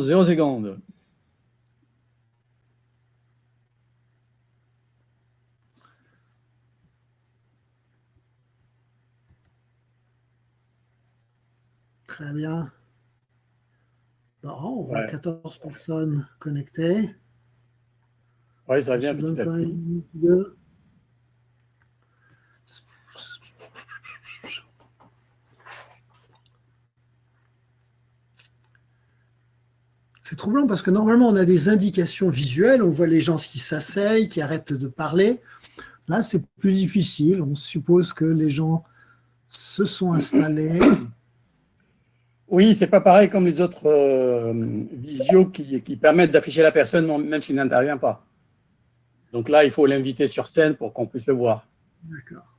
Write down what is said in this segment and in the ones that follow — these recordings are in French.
0 secondes. Très bien. Bon, on voit 14 personnes connectées. Oui, ça vient petit à petit. C'est troublant parce que normalement, on a des indications visuelles, on voit les gens qui s'asseyent, qui arrêtent de parler. Là, c'est plus difficile. On suppose que les gens se sont installés. Oui, c'est pas pareil comme les autres euh, visios qui, qui permettent d'afficher la personne même s'il n'intervient pas. Donc là, il faut l'inviter sur scène pour qu'on puisse le voir. D'accord.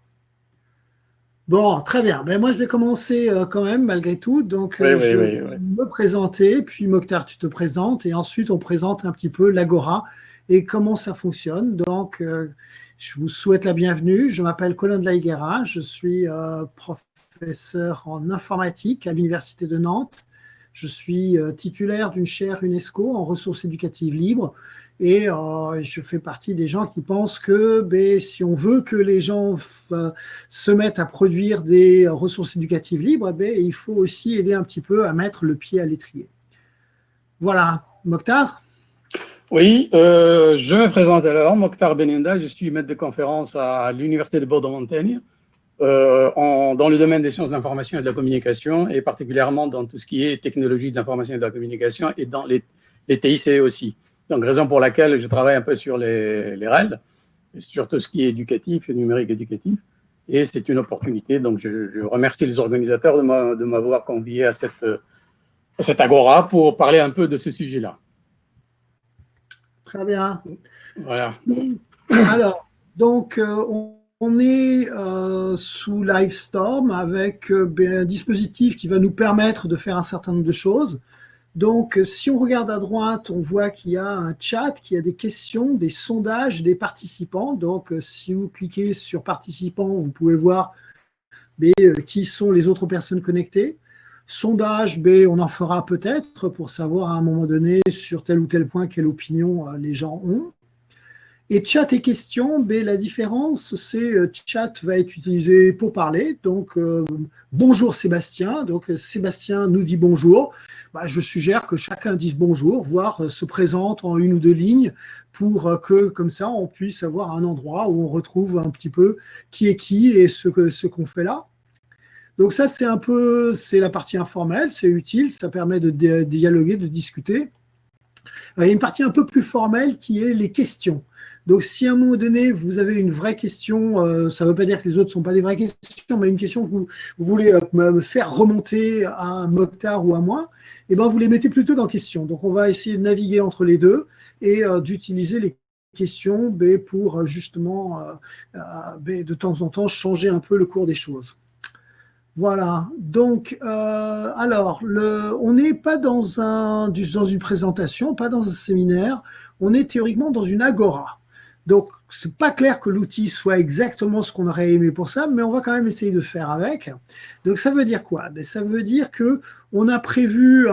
Bon, très bien. Ben, moi, je vais commencer euh, quand même, malgré tout. Donc, euh, je vais me présenter, puis Mokhtar, tu te présentes, et ensuite, on présente un petit peu l'Agora et comment ça fonctionne. Donc, euh, je vous souhaite la bienvenue. Je m'appelle Colin de la Higuera. Je suis professeur en informatique à l'Université de Nantes. Je suis titulaire d'une chaire UNESCO en ressources éducatives libres et euh, je fais partie des gens qui pensent que ben, si on veut que les gens euh, se mettent à produire des ressources éducatives libres, ben, il faut aussi aider un petit peu à mettre le pied à l'étrier. Voilà. Mokhtar? Oui, euh, je me présente alors, Mokhtar Benenda, je suis maître de conférence à l'Université de Bordeaux-Montaigne, dans le domaine des sciences de l'information et de la communication, et particulièrement dans tout ce qui est technologie de l'information et de la communication, et dans les, les TIC aussi. Donc, raison pour laquelle je travaille un peu sur les, les et sur tout ce qui est éducatif et numérique éducatif. Et c'est une opportunité. Donc, je, remercie les organisateurs de m'avoir convié à cette, à cette agora pour parler un peu de ce sujet-là. Très bien. Voilà. Alors, donc, euh, on, est euh, sous Livestorm avec euh, ben, un dispositif qui va nous permettre de faire un certain nombre de choses. Donc, si on regarde à droite, on voit qu'il y a un chat, qu'il y a des questions, des sondages des participants. Donc, si vous cliquez sur participants, vous pouvez voir B, euh, qui sont les autres personnes connectées. Sondage, B, on en fera peut-être pour savoir à un moment donné sur tel ou tel point quelle opinion euh, les gens ont. Et chat et questions, ben, la différence, c'est euh, chat va être utilisé pour parler. Donc, euh, bonjour Sébastien. Donc, Sébastien nous dit bonjour. Bah, je suggère que chacun dise bonjour, voire euh, se présente en une ou deux lignes pour que, comme ça, on puisse avoir un endroit où on retrouve un petit peu qui est qui et ce qu'on ce qu'on fait là. Donc ça, c'est un peu, c'est la partie informelle, c'est utile, ça permet de dialoguer, de discuter. Il y a une partie un peu plus formelle qui est les questions. Donc, si à un moment donné, vous avez une vraie question, euh, ça ne veut pas dire que les autres ne sont pas des vraies questions, mais une question que vous, voulez euh, me faire remonter à Mokhtar ou à moi, eh ben, vous les mettez plutôt dans question. Donc, on va essayer de naviguer entre les deux et euh, d'utiliser les questions ben, pour justement, ben, de temps en temps, changer un peu le cours des choses. Voilà, donc, alors, on n'est pas dans une présentation, pas dans un séminaire, on est théoriquement dans une agora. Donc, c'est pas clair que l'outil soit exactement ce qu'on aurait aimé pour ça, mais on va quand même essayer de faire avec. Donc, ça veut dire quoi? Ben, Ça veut dire que on a prévu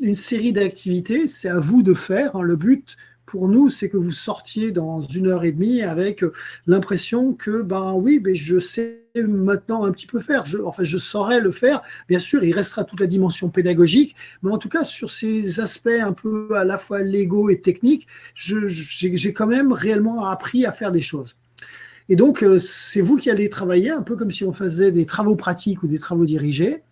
une série d'activités, c'est à vous de faire. Hein. Le but, pour nous, c'est que vous sortiez dans une heure et demie avec l'impression que, ben oui, ben je sais maintenant un petit peu faire. Enfin, je saurais le faire. Bien sûr, il restera toute la dimension pédagogique, mais en tout cas, sur ces aspects un peu à la fois légaux et techniques, j'ai quand même réellement appris à faire des choses. Et donc, euh, c'est vous qui allez travailler, un peu comme si on faisait des travaux pratiques ou des travaux dirigés.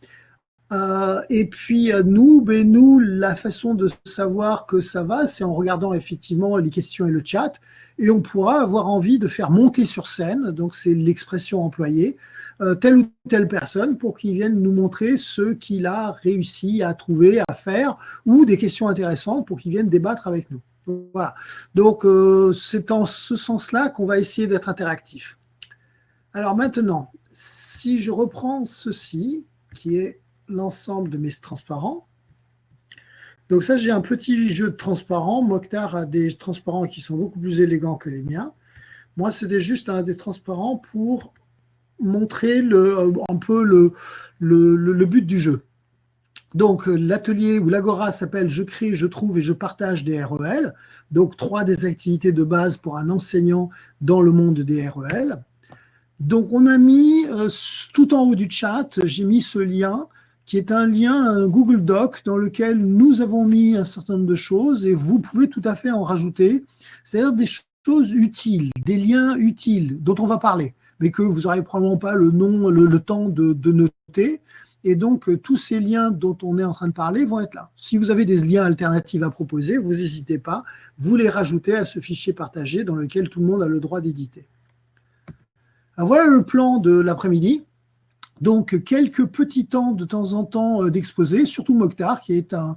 Euh, et puis euh, nous, ben nous, la façon de savoir que ça va, c'est en regardant effectivement les questions et le chat, et on pourra avoir envie de faire monter sur scène, donc c'est l'expression employée, euh, telle ou telle personne pour qu'il vienne nous montrer ce qu'il a réussi à trouver, à faire, ou des questions intéressantes pour qu'il vienne débattre avec nous. Voilà. Donc c'est en ce sens-là qu'on va essayer d'être interactif. Alors maintenant, si je reprends ceci, qui est l'ensemble de mes transparents. Donc ça, j'ai un petit jeu de transparents. Mokhtar a des transparents qui sont beaucoup plus élégants que les miens. Moi, c'était juste un des transparents pour montrer le, un peu le, le, but du jeu. Donc, l'atelier ou l'agora s'appelle « Je crée, je trouve et je partage des REL ». Donc, trois des activités de base pour un enseignant dans le monde des REL. Donc, on a mis, tout en haut du chat, j'ai mis ce lien qui est un lien Google Doc dans lequel nous avons mis un certain nombre de choses et vous pouvez tout à fait en rajouter, c'est-à-dire des choses utiles, des liens utiles dont on va parler, mais que vous n'aurez probablement pas le nom, le, temps de, noter. Et donc, tous ces liens dont on est en train de parler vont être là. Si vous avez des liens alternatifs à proposer, vous n'hésitez pas, vous les rajoutez à ce fichier partagé dans lequel tout le monde a le droit d'éditer. Voilà le plan de l'après-midi. Donc, quelques petits temps de temps en temps euh, d'exposés, surtout Mokhtar, qui est un,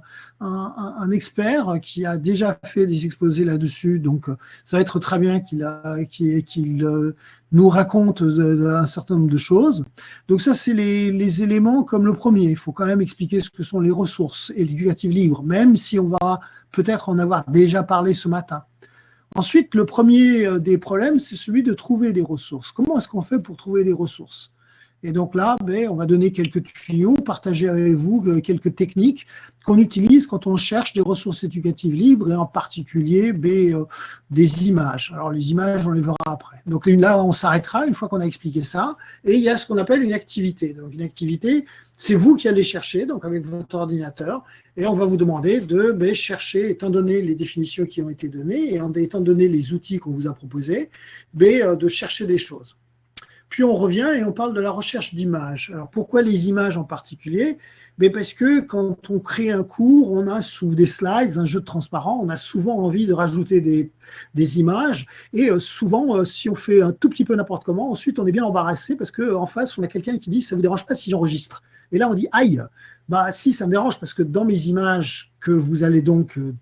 expert qui a déjà fait des exposés là-dessus. Donc, euh, ça va être très bien qu'il euh, nous raconte un certain nombre de choses. Donc, ça, c'est les, éléments comme le premier. Il faut quand même expliquer ce que sont les ressources et l'éducative libre, même si on va peut-être en avoir déjà parlé ce matin. Ensuite, le premier des problèmes, c'est celui de trouver des ressources. Comment est-ce qu'on fait pour trouver des ressources? Et donc là, ben, on va donner quelques tuyaux, partager avec vous euh, quelques techniques qu'on utilise quand on cherche des ressources éducatives libres et en particulier ben, euh, des images. Alors les images, on les verra après. Donc là, on s'arrêtera une fois qu'on a expliqué ça. Et il y a ce qu'on appelle une activité. Donc une activité, c'est vous qui allez chercher, donc avec votre ordinateur, et on va vous demander de ben, chercher, étant donné les définitions qui ont été données, et étant donné les outils qu'on vous a proposés, euh, de chercher des choses. Puis on revient et on parle de la recherche d'images. Alors pourquoi les images en particulier? Mais Parce que quand on crée un cours, on a sous des slides, un jeu de transparent, on a souvent envie de rajouter des, images. Et euh, souvent, euh, si on fait un tout petit peu n'importe comment, ensuite on est bien embarrassé parce qu'en face, on a quelqu'un qui dit « ça ne vous dérange pas si j'enregistre ?» Et là, on dit « aïe !» Bah si, ça me dérange parce que dans mes images que vous allez donc euh,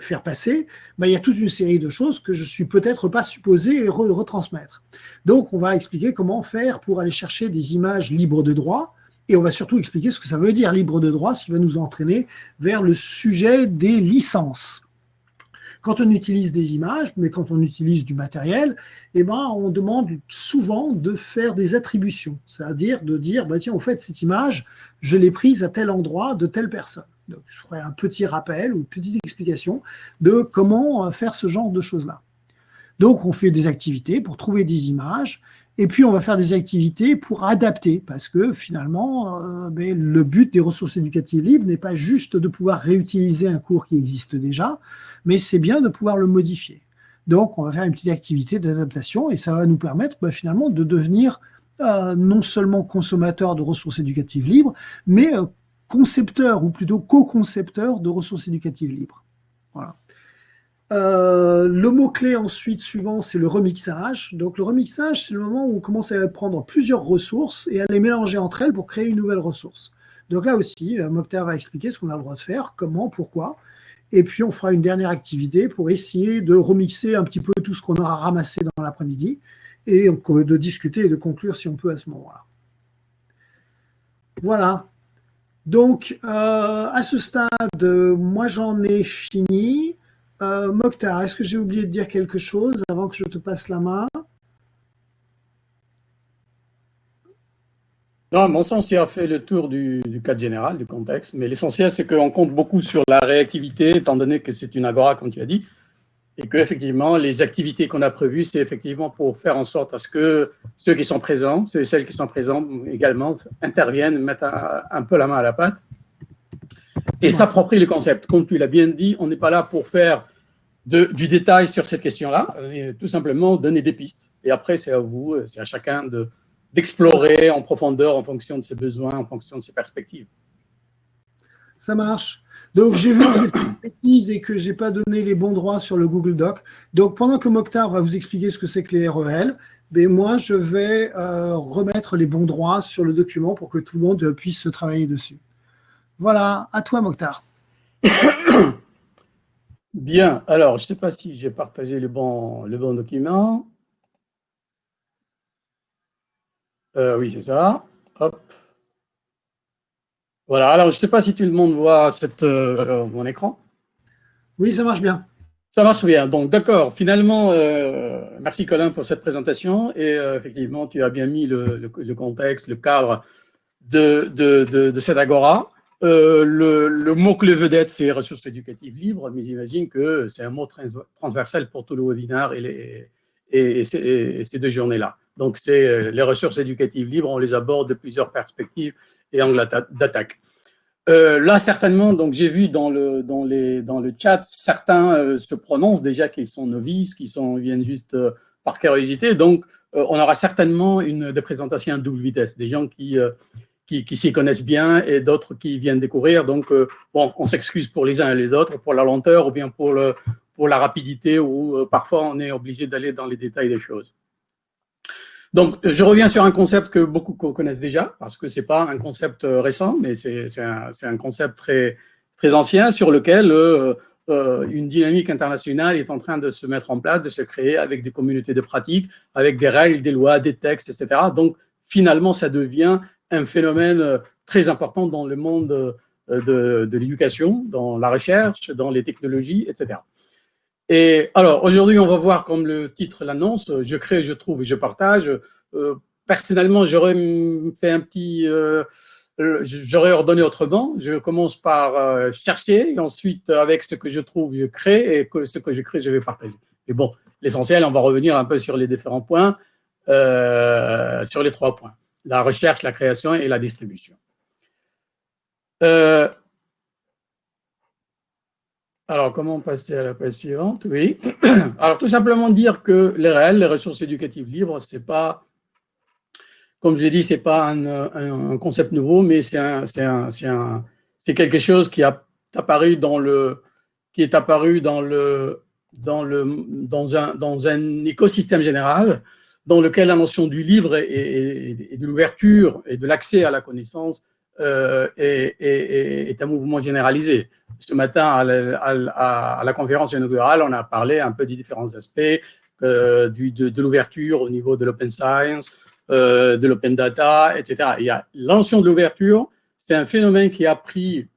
faire passer, il y a toute une série de choses que je suis peut-être pas supposé retransmettre. Donc, on va expliquer comment faire pour aller chercher des images libres de droit, et on va surtout expliquer ce que ça veut dire libre de droit, ce qui va nous entraîner vers le sujet des licences. Quand on utilise des images, mais quand on utilise du matériel, eh ben, on demande souvent de faire des attributions, c'est-à-dire de dire, bah, tiens, en fait, cette image, je l'ai prise à tel endroit de telle personne. Je ferai un petit rappel ou une petite explication de comment euh, faire ce genre de choses-là. Donc, on fait des activités pour trouver des images, et puis on va faire des activités pour adapter, parce que finalement, euh, ben, le but des ressources éducatives libres n'est pas juste de pouvoir réutiliser un cours qui existe déjà, mais c'est bien de pouvoir le modifier. Donc, on va faire une petite activité d'adaptation, et ça va nous permettre ben, finalement de devenir euh, non seulement consommateur de ressources éducatives libres, mais concepteur, ou plutôt co-concepteur de ressources éducatives libres. Voilà. Euh, le mot-clé ensuite suivant, c'est le remixage. Donc le remixage, c'est le moment où on commence à prendre plusieurs ressources et à les mélanger entre elles pour créer une nouvelle ressource. Donc là aussi, euh, Mokhtar va expliquer ce qu'on a le droit de faire, comment, pourquoi. Et puis on fera une dernière activité pour essayer de remixer un petit peu tout ce qu'on aura ramassé dans l'après-midi et de discuter et de conclure si on peut à ce moment-là. Voilà. Donc, euh, à ce stade, moi j'en ai fini. Euh, est-ce que j'ai oublié de dire quelque chose avant que je te passe la main? Non, à mon sens, il a fait le tour du cadre général, du contexte, mais l'essentiel, c'est qu'on compte beaucoup sur la réactivité, étant donné que c'est une agora, comme tu as dit, et que effectivement les activités qu'on a prévues, c'est effectivement pour faire en sorte à ce que ceux qui sont présents, ceux et celles qui sont présents également interviennent, mettent un, peu la main à la pâte et s'approprient le concept. Comme tu l'as bien dit, on n'est pas là pour faire de, du détail sur cette question-là, tout simplement donner des pistes. Et après, c'est à vous, c'est à chacun d'explorer en profondeur en fonction de ses besoins, en fonction de ses perspectives. Ça marche. Donc, j'ai vu que j'ai fait une bêtise et que je n'ai pas donné les bons droits sur le Google Doc. Donc, pendant que Mokhtar va vous expliquer ce que c'est que les REL, ben moi, je vais euh, remettre les bons droits sur le document pour que tout le monde puisse se travailler dessus. Voilà, à toi, Mokhtar. Bien, alors, je ne sais pas si j'ai partagé le bon, document. Euh, oui, c'est ça. Hop. Voilà, alors je ne sais pas si tout le monde voit cette, euh, mon écran. Oui, ça marche bien. Ça marche bien. Donc, d'accord. Finalement, euh, merci Colin pour cette présentation. Et euh, effectivement, tu as bien mis le, contexte, le cadre de, de, de, cette agora. le, le mot-clé vedette, c'est ressources éducatives libres, mais j'imagine que c'est un mot transversal pour tout le webinaire et, les, et, ces deux journées-là. Donc, c'est les ressources éducatives libres, on les aborde de plusieurs perspectives et angles d'attaque. Euh, là, certainement, donc j'ai vu dans le, dans, les, dans le chat, certains euh, se prononcent déjà qu'ils sont novices, qu'ils viennent juste euh, par curiosité. Donc, on aura certainement une des présentations à double vitesse, des gens qui, qui, qui s'y connaissent bien et d'autres qui viennent découvrir. Donc, bon, on s'excuse pour les uns et les autres, pour la lenteur ou bien pour, le, pour la rapidité, ou parfois on est obligé d'aller dans les détails des choses. Donc, je reviens sur un concept que beaucoup connaissent déjà, parce que ce n'est pas un concept euh, récent, mais c'est un, concept très, très ancien sur lequel euh, euh, une dynamique internationale est en train de se mettre en place, de se créer avec des communautés de pratiques, avec des règles, des lois, des textes, etc. Donc, finalement, ça devient un phénomène très important dans le monde de, de l'éducation, dans la recherche, dans les technologies, etc. Et alors, aujourd'hui, on va voir, comme le titre l'annonce, je crée, je trouve et je partage. Euh, personnellement, j'aurais fait un petit... Euh, j'aurais ordonné autrement. Je commence par euh, chercher, et ensuite, avec ce que je trouve, je crée, et ce que je crée, je vais partager. Mais bon, l'essentiel, on va revenir un peu sur les différents points, sur les trois points. La recherche, la création et la distribution. Alors, comment passer à la page suivante? Oui. Alors, tout simplement dire que les réels, les ressources éducatives libres, c'est pas, comme je l'ai dit, c'est pas un, concept nouveau, mais c'est quelque chose qui a apparu dans le, qui est apparu dans le, dans le, dans un, dans un écosystème général dans lequel la notion du livre et de l'ouverture et de l'accès à la connaissance euh, est, un mouvement généralisé. Ce matin, à la, conférence inaugurale, on a parlé un peu des différents aspects euh, de, l'ouverture au niveau de l'open science, euh, de l'open data, etc. Il y a l'ancien de l'ouverture, c'est un phénomène qui a pris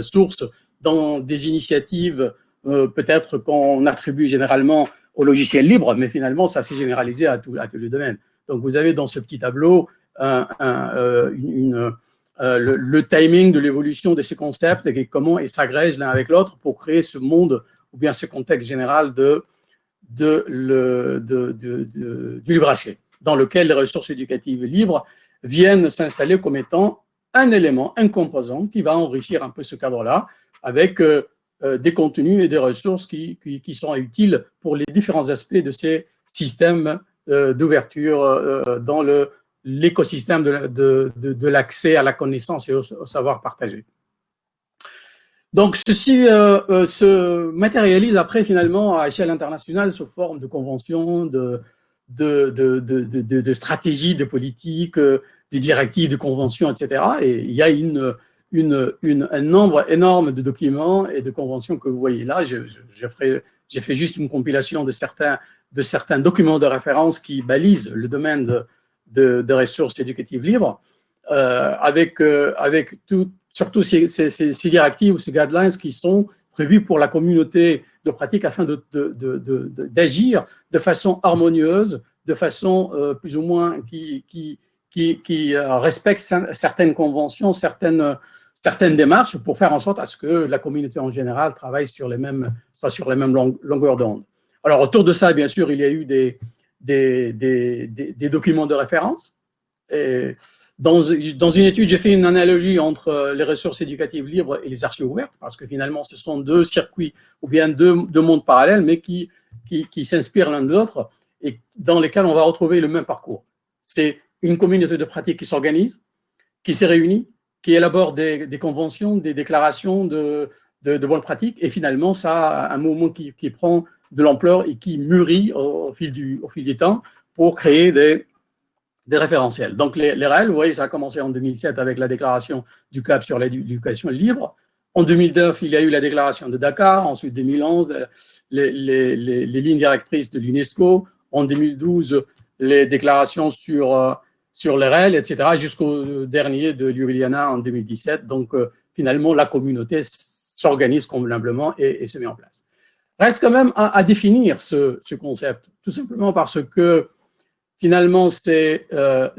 source dans des initiatives peut-être qu'on attribue généralement au logiciel libre, mais finalement, ça s'est généralisé à, tous les domaines. Donc, vous avez dans ce petit tableau un, une, euh, le, timing de l'évolution de ces concepts et comment ils s'agrègent l'un avec l'autre pour créer ce monde ou bien ce contexte général de, du libre accès, dans lequel les ressources éducatives libres viennent s'installer comme étant un élément, un composant qui va enrichir un peu ce cadre-là avec euh, euh, des contenus et des ressources qui, qui, sont utiles pour les différents aspects de ces systèmes d'ouverture dans le l'écosystème de, de, l'accès à la connaissance et au, savoir partagé. Donc, ceci euh, euh, se matérialise après, finalement, à échelle internationale sous forme de conventions, de, de, de, stratégies, de politiques, euh, de directives, de conventions, etc. Et il y a un nombre énorme de documents et de conventions que vous voyez là. J'ai fait juste une compilation de certains, de certains documents de référence qui balisent le domaine de, de, ressources éducatives libres, euh, avec, euh, avec tout, surtout ces, directives ou ces guidelines qui sont prévues pour la communauté de pratique afin d'agir de, de, façon harmonieuse, de façon euh, plus ou moins qui, qui, qui, qui respecte certaines conventions, certaines, certaines démarches pour faire en sorte à ce que la communauté en général travaille sur les mêmes, soit sur les mêmes longueurs d'onde. Alors autour de ça, bien sûr, il y a eu des, des, documents de référence. Dans, une étude, j'ai fait une analogie entre les ressources éducatives libres et les archives ouvertes, parce que finalement, ce sont deux circuits ou bien deux, mondes parallèles, mais qui, s'inspirent l'un de l'autre et dans lesquels on va retrouver le même parcours. C'est une communauté de pratique qui s'organise, qui s'est réunie, qui élabore des, conventions, des déclarations de, bonnes pratiques, et finalement, ça a un mouvement qui prend de l'ampleur et qui mûrit au, fil du, au fil du temps pour créer des, des référentiels. Donc, les, les réels, vous voyez, ça a commencé en 2007 avec la déclaration du CAP sur l'éducation libre. En 2009, il y a eu la déclaration de Dakar. Ensuite, 2011, les, les, les, lignes directrices de l'UNESCO. En 2012, les déclarations sur, euh, sur les REL, etc., jusqu'au dernier de Ljubljana en 2017. Donc, euh, finalement, la communauté s'organise convenablement et se met en place. Reste quand même à, définir ce, concept, tout simplement parce que finalement, c'est la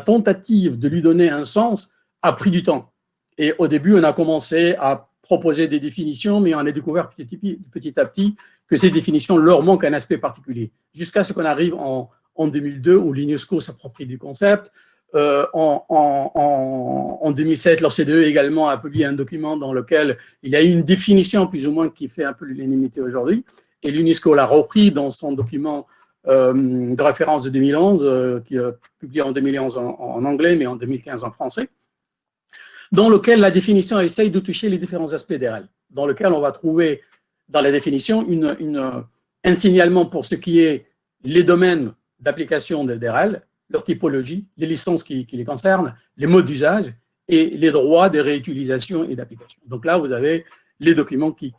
tentative de lui donner un sens a pris du temps. Et au début, on a commencé à proposer des définitions, mais on a découvert petit, à petit que ces définitions leur manquent un aspect particulier. Jusqu'à ce qu'on arrive en, 2002, où l'UNESCO s'approprie du concept. Euh, en, en, 2007, l'OCDE également a publié un document dans lequel il y a une définition plus ou moins qui fait un peu l'unanimité aujourd'hui. Et l'UNESCO l'a repris dans son document euh, de référence de 2011, euh, qui est publié en 2011 en, anglais, mais en 2015 en français dans lequel la définition essaye de toucher les différents aspects des RL, dans lequel on va trouver dans la définition un signalement pour ce qui est les domaines d'application des RL, leur typologie, les licences qui, les concernent, les modes d'usage et les droits de réutilisation et d'application. Donc là, vous avez les documents qui,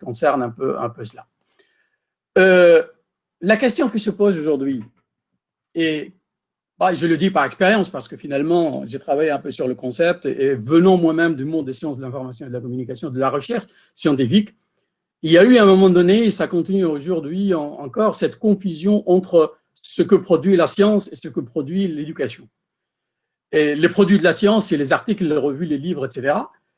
concernent un peu, cela. Euh, la question qui se pose aujourd'hui, et bah, je le dis par expérience parce que finalement, j'ai travaillé un peu sur le concept et venant moi-même du monde des sciences de l'information et de la communication, de la recherche scientifique, il y a eu à un moment donné, et ça continue aujourd'hui encore, cette confusion entre ce que produit la science et ce que produit l'éducation. Et les produits de la science, c'est les articles, les revues, les livres, etc.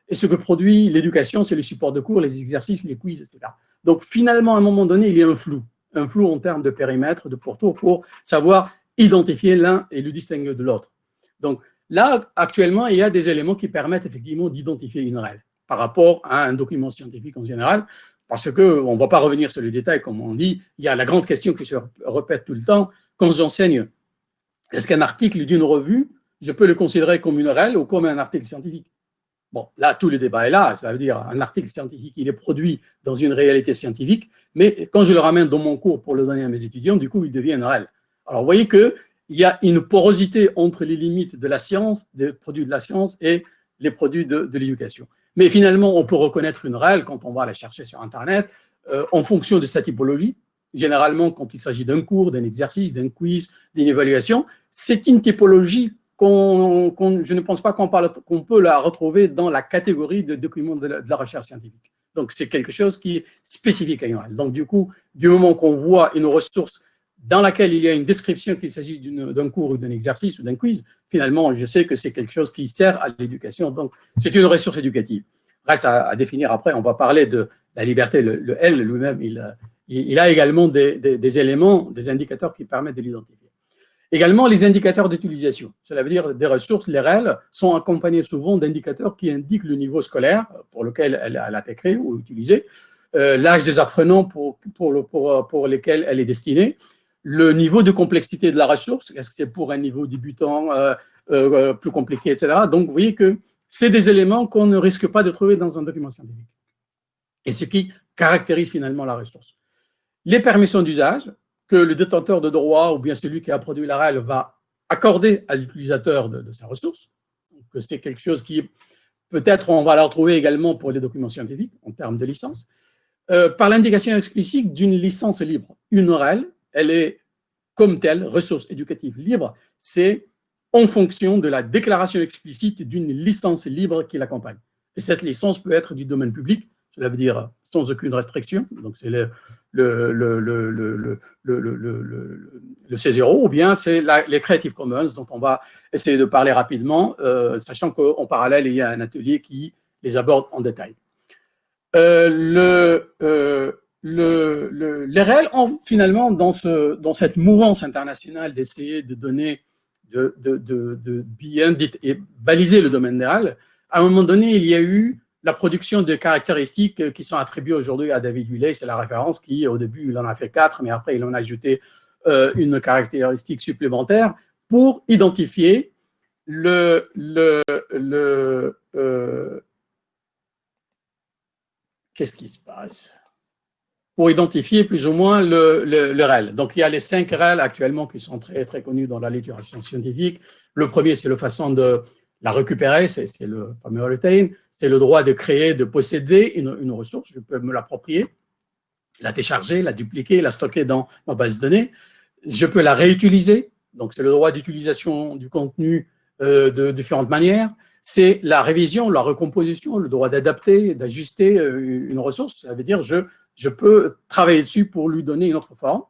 Et ce que produit l'éducation, c'est les supports de cours, les exercices, les quiz, etc. Donc finalement, à un moment donné, il y a un flou, un flou en termes de périmètre, de pourtour, pour savoir identifier l'un et le distinguer de l'autre. Donc là, actuellement, il y a des éléments qui permettent effectivement d'identifier une règle par rapport à un document scientifique en général, parce qu'on ne va pas revenir sur le détail, comme on dit, il y a la grande question qui se répète tout le temps, quand j'enseigne, est-ce qu'un article d'une revue, je peux le considérer comme une règle ou comme un article scientifique? Bon, là, tout le débat est là, ça veut dire un article scientifique, il est produit dans une réalité scientifique, mais quand je le ramène dans mon cours pour le donner à mes étudiants, du coup, il devient une règle. Alors, vous voyez qu'il y a une porosité entre les limites de la science, des produits de la science et les produits de, l'éducation. Mais finalement, on peut reconnaître une règle quand on va la chercher sur Internet euh, en fonction de sa typologie. Généralement, quand il s'agit d'un cours, d'un exercice, d'un quiz, d'une évaluation, c'est une typologie qu'on, je ne pense pas qu'on, peut la retrouver dans la catégorie de documents de la, recherche scientifique. Donc, c'est quelque chose qui est spécifique à une règle. Donc, du coup, du moment qu'on voit une ressource dans laquelle il y a une description qu'il s'agit d'un cours ou d'un exercice ou d'un quiz, finalement, je sais que c'est quelque chose qui sert à l'éducation. Donc, c'est une ressource éducative. Reste à, définir après, on va parler de la liberté. Le, L lui-même, il, a également des, éléments, des indicateurs qui permettent de l'identifier. Également, les indicateurs d'utilisation. Cela veut dire des ressources, les REL, sont accompagnés souvent d'indicateurs qui indiquent le niveau scolaire pour lequel elle, a été créée ou utilisée, euh, l'âge des apprenants pour lesquels elle est destinée, le niveau de complexité de la ressource, est-ce que c'est pour un niveau débutant, euh, euh, plus compliqué, etc. Donc, vous voyez que c'est des éléments qu'on ne risque pas de trouver dans un document scientifique. Et ce qui caractérise finalement la ressource. Les permissions d'usage que le détenteur de droit ou bien celui qui a produit la REL va accorder à l'utilisateur de, sa ressource. C'est quelque chose qui, peut-être, on va la retrouver également pour les documents scientifiques en termes de licence. Euh, par l'indication explicite d'une licence libre. Une REL elle est comme telle, ressource éducative libre, c'est en fonction de la déclaration explicite d'une licence libre qui l'accompagne. Et cette licence peut être du domaine public, cela veut dire sans aucune restriction, donc c'est le, le, le, le, C0, ou bien c'est les Creative Commons, dont on va essayer de parler rapidement, euh, sachant qu'en parallèle, il y a un atelier qui les aborde en détail. Euh, le, euh, le, les réels ont finalement, dans, ce, dans cette mouvance internationale d'essayer de donner, de, bien baliser le domaine des réels, à un moment donné, il y a eu la production de caractéristiques qui sont attribuées aujourd'hui à David Willey, c'est la référence qui, au début, il en a fait quatre, mais après, il en a ajouté euh, une caractéristique supplémentaire pour identifier le euh, qu'est-ce qui se passe? Pour identifier plus ou moins le, le, REL. Donc, il y a les cinq REL actuellement qui sont très, très connus dans la littérature scientifique. Le premier, c'est la façon de la récupérer, c'est le fameux retain, c'est le droit de créer, de posséder une, une ressource, je peux me l'approprier, la décharger, la dupliquer, la stocker dans ma base de données. Je peux la réutiliser, donc c'est le droit d'utilisation du contenu euh, de différentes manières. C'est la révision, la recomposition, le droit d'adapter, d'ajuster euh, une ressource. Ça veut dire je je peux travailler dessus pour lui donner une autre forme.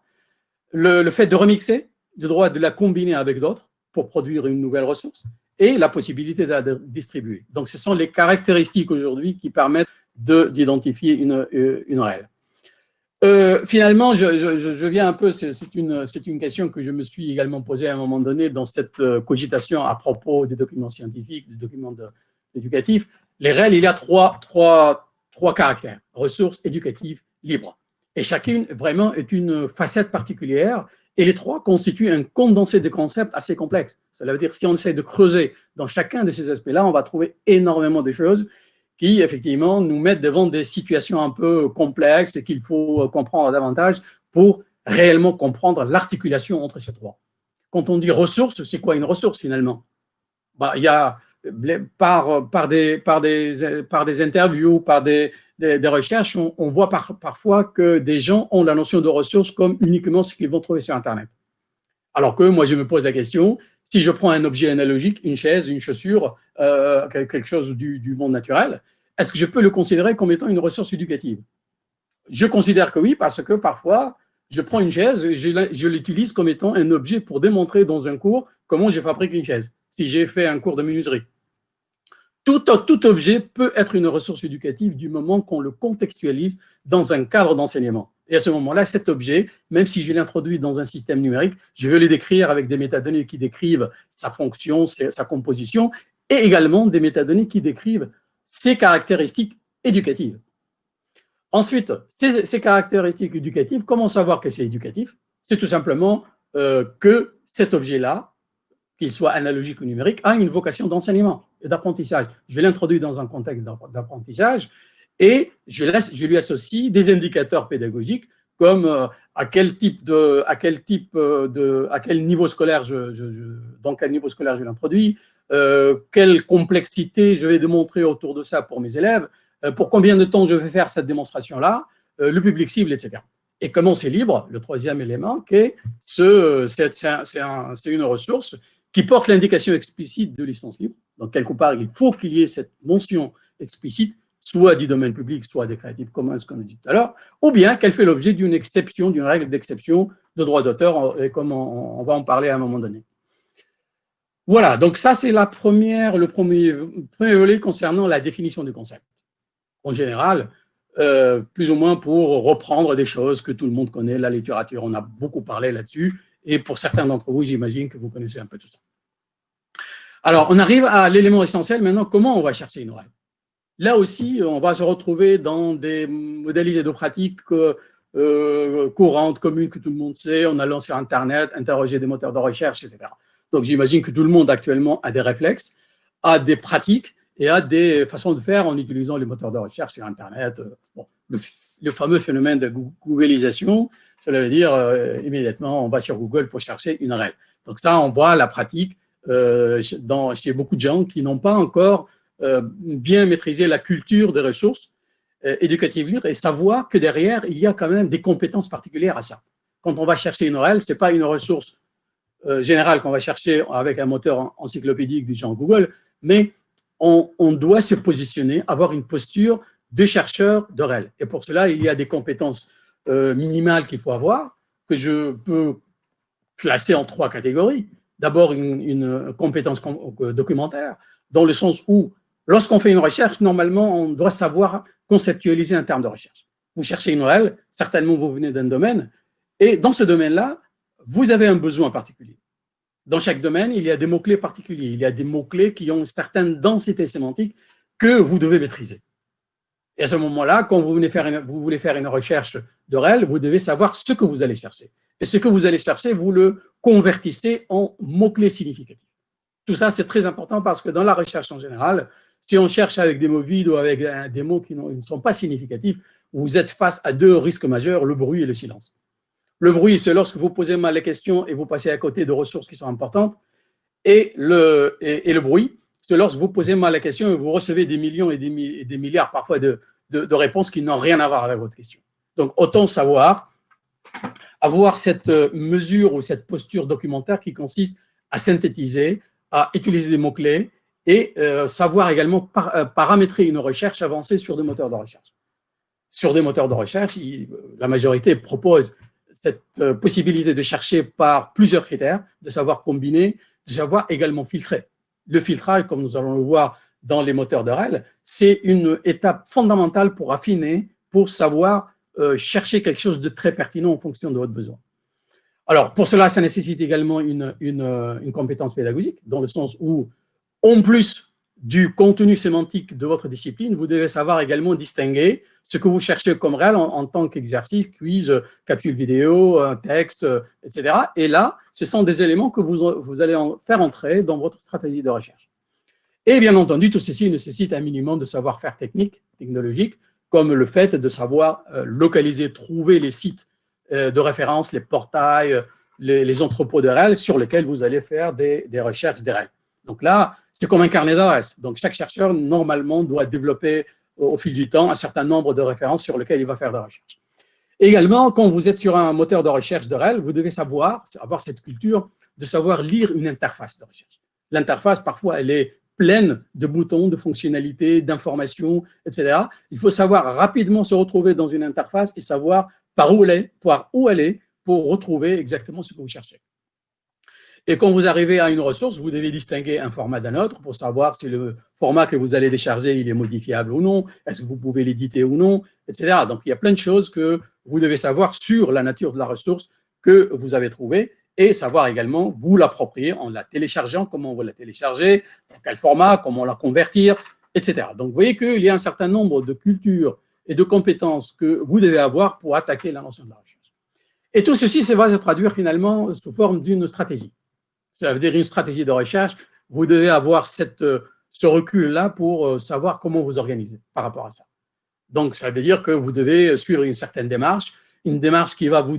le, fait de remixer, le droit de la combiner avec d'autres pour produire une nouvelle ressource, et la possibilité de la distribuer. Donc, ce sont les caractéristiques aujourd'hui qui permettent d'identifier une, euh, une REL. Euh, finalement, je, viens un peu, c'est une, une question que je me suis également posée à un moment donné dans cette euh, cogitation à propos des documents scientifiques, des documents éducatifs. Les REL, il y a trois, trois, trois caractères, ressources éducatives libres. Et chacune, vraiment, est une facette particulière. Et les trois constituent un condensé de concepts assez complexe. Cela veut dire que si on essaie de creuser dans chacun de ces aspects-là, on va trouver énormément de choses qui, effectivement, nous mettent devant des situations un peu complexes et qu'il faut comprendre davantage pour réellement comprendre l'articulation entre ces trois. Quand on dit ressources, c'est quoi une ressource finalement? Bah, Il y a par, par, des, par, des, par des interviews, par des, des, recherches, on, voit parfois que des gens ont la notion de ressources comme uniquement ce qu'ils vont trouver sur Internet. Alors que moi, je me pose la question, si je prends un objet analogique, une chaise, une chaussure, euh, quelque chose du, du monde naturel, est-ce que je peux le considérer comme étant une ressource éducative? Je considère que oui, parce que parfois, je prends une chaise et je l'utilise comme étant un objet pour démontrer dans un cours comment je fabrique une chaise, si j'ai fait un cours de menuiserie. Tout, objet peut être une ressource éducative du moment qu'on le contextualise dans un cadre d'enseignement. Et à ce moment-là, cet objet, même si je l'introduis dans un système numérique, je vais le décrire avec des métadonnées qui décrivent sa fonction, sa composition, et également des métadonnées qui décrivent ses caractéristiques éducatives. Ensuite, ces, caractéristiques éducatives, comment savoir que c'est éducatif? C'est tout simplement euh, que cet objet-là, qu'il soit analogique ou numérique, a une vocation d'enseignement d'apprentissage. Je vais l'introduire dans un contexte d'apprentissage et je, laisse, je, lui associe des indicateurs pédagogiques comme euh, à quel type de, à quel type euh, de, à quel niveau scolaire je, je, dans quel niveau scolaire je l'introduis, euh, quelle complexité je vais démontrer autour de ça pour mes élèves, pour combien de temps je vais faire cette démonstration-là, le public cible, etc. Et comment c'est libre, le troisième élément, qui ce, c'est une ressource qui porte l'indication explicite de licence libre. Donc, quelque part, il faut qu'il y ait cette mention explicite, soit du domaine public, soit des Creative Commons, comme on dit tout à l'heure, ou bien qu'elle fait l'objet d'une exception, d'une règle d'exception de droit d'auteur, et comme on, va en parler à un moment donné. Voilà, donc ça, c'est la première, le premier, premier volet concernant la définition du concept. En général, euh, plus ou moins pour reprendre des choses que tout le monde connaît, la littérature, on a beaucoup parlé là-dessus, et pour certains d'entre vous, j'imagine que vous connaissez un peu tout ça. Alors, on arrive à l'élément essentiel maintenant, comment on va chercher une règle Là aussi, on va se retrouver dans des modalités de pratique euh, courantes, communes, que tout le monde sait, en allant sur Internet, interroger des moteurs de recherche, etc. Donc, j'imagine que tout le monde actuellement a des réflexes, a des pratiques et a des façons de faire en utilisant les moteurs de recherche sur Internet. Le, fameux phénomène de googlisation, cela veut dire euh, immédiatement, on va sur Google pour chercher une règle. Donc ça, on voit la pratique euh, dans, chez beaucoup de gens qui n'ont pas encore euh, bien maîtrisé la culture des ressources éducatives libres et savoir que derrière, il y a quand même des compétences particulières à ça. Quand on va chercher une règle, ce n'est pas une ressource générale qu'on va chercher avec un moteur encyclopédique du genre Google, mais on, on doit se positionner, avoir une posture de chercheur de REL. Et pour cela, il y a des compétences euh, minimale qu'il faut avoir, que je peux classer en trois catégories. D'abord, une, compétence euh, documentaire, dans le sens où, lorsqu'on fait une recherche, normalement, on doit savoir conceptualiser un terme de recherche. Vous cherchez une OL, certainement vous venez d'un domaine, et dans ce domaine-là, vous avez un besoin particulier. Dans chaque domaine, il y a des mots-clés particuliers, il y a des mots-clés qui ont une certaine densité sémantique que vous devez maîtriser. Et à ce moment-là, quand vous, voulez faire une, recherche de REL, vous devez savoir ce que vous allez chercher. Et ce que vous allez chercher, vous le convertissez en mots-clés significatifs. Tout ça, c'est très important parce que dans la recherche en général, si on cherche avec des mots vides ou avec des mots qui ne sont pas significatifs, vous êtes face à deux risques majeurs, le bruit et le silence. Le bruit, c'est lorsque vous posez mal les questions et vous passez à côté de ressources qui sont importantes. Et le, et bruit, que lorsque vous posez mal la question, vous recevez des millions et des, milliards parfois de, réponses qui n'ont rien à voir avec votre question. Donc, autant savoir avoir cette euh, mesure ou cette posture documentaire qui consiste à synthétiser, à utiliser des mots-clés et euh, savoir également euh, paramétrer une recherche avancée sur des moteurs de recherche. Sur des moteurs de recherche, la majorité propose cette possibilité de chercher par plusieurs critères, de savoir combiner, de savoir également filtrer. Le filtrage, comme nous allons le voir dans les moteurs de REL, c'est une étape fondamentale pour affiner, pour savoir euh, chercher quelque chose de très pertinent en fonction de votre besoin. Alors, pour cela, ça nécessite également une, euh, une compétence pédagogique, dans le sens où, en plus du contenu sémantique de votre discipline, vous devez savoir également distinguer ce que vous cherchez comme réel en, tant qu'exercice, quiz, capsule vidéo, texte, etc. Et là, ce sont des éléments que vous, vous allez faire entrer dans votre stratégie de recherche. Et bien entendu, tout ceci nécessite un minimum de savoir-faire technique, technologique, comme le fait de savoir euh, localiser, trouver les sites euh, de référence, les portails, les, entrepôts de REL sur lesquels vous allez faire des, des recherches de REL. Donc là, c'est comme un carnet d'adresses. Donc chaque chercheur, normalement, doit développer au fil du temps un certain nombre de références sur lesquelles il va faire des recherches. Également, quand vous êtes sur un moteur de recherche de REL, vous devez savoir, avoir cette culture de savoir lire une interface de recherche. L'interface, parfois, elle est pleine de boutons, de fonctionnalités, d'informations, etc. Il faut savoir rapidement se retrouver dans une interface et savoir par où aller, par où aller pour retrouver exactement ce que vous cherchez. Et quand vous arrivez à une ressource, vous devez distinguer un format d'un autre pour savoir si le format que vous allez décharger, il est modifiable ou non, est-ce que vous pouvez l'éditer ou non, etc. Donc, il y a plein de choses que vous devez savoir sur la nature de la ressource que vous avez trouvée et savoir également vous l'approprier en la téléchargeant, comment vous la télécharger, dans quel format, comment la convertir, etc. Donc, vous voyez qu'il y a un certain nombre de cultures et de compétences que vous devez avoir pour attaquer la notion de la recherche. Et tout ceci, ça va se traduire finalement sous forme d'une stratégie. Ça veut dire une stratégie de recherche. Vous devez avoir cette, euh, ce recul-là pour euh, savoir comment vous organiser par rapport à ça. Donc, ça veut dire que vous devez suivre une certaine démarche, une démarche qui va vous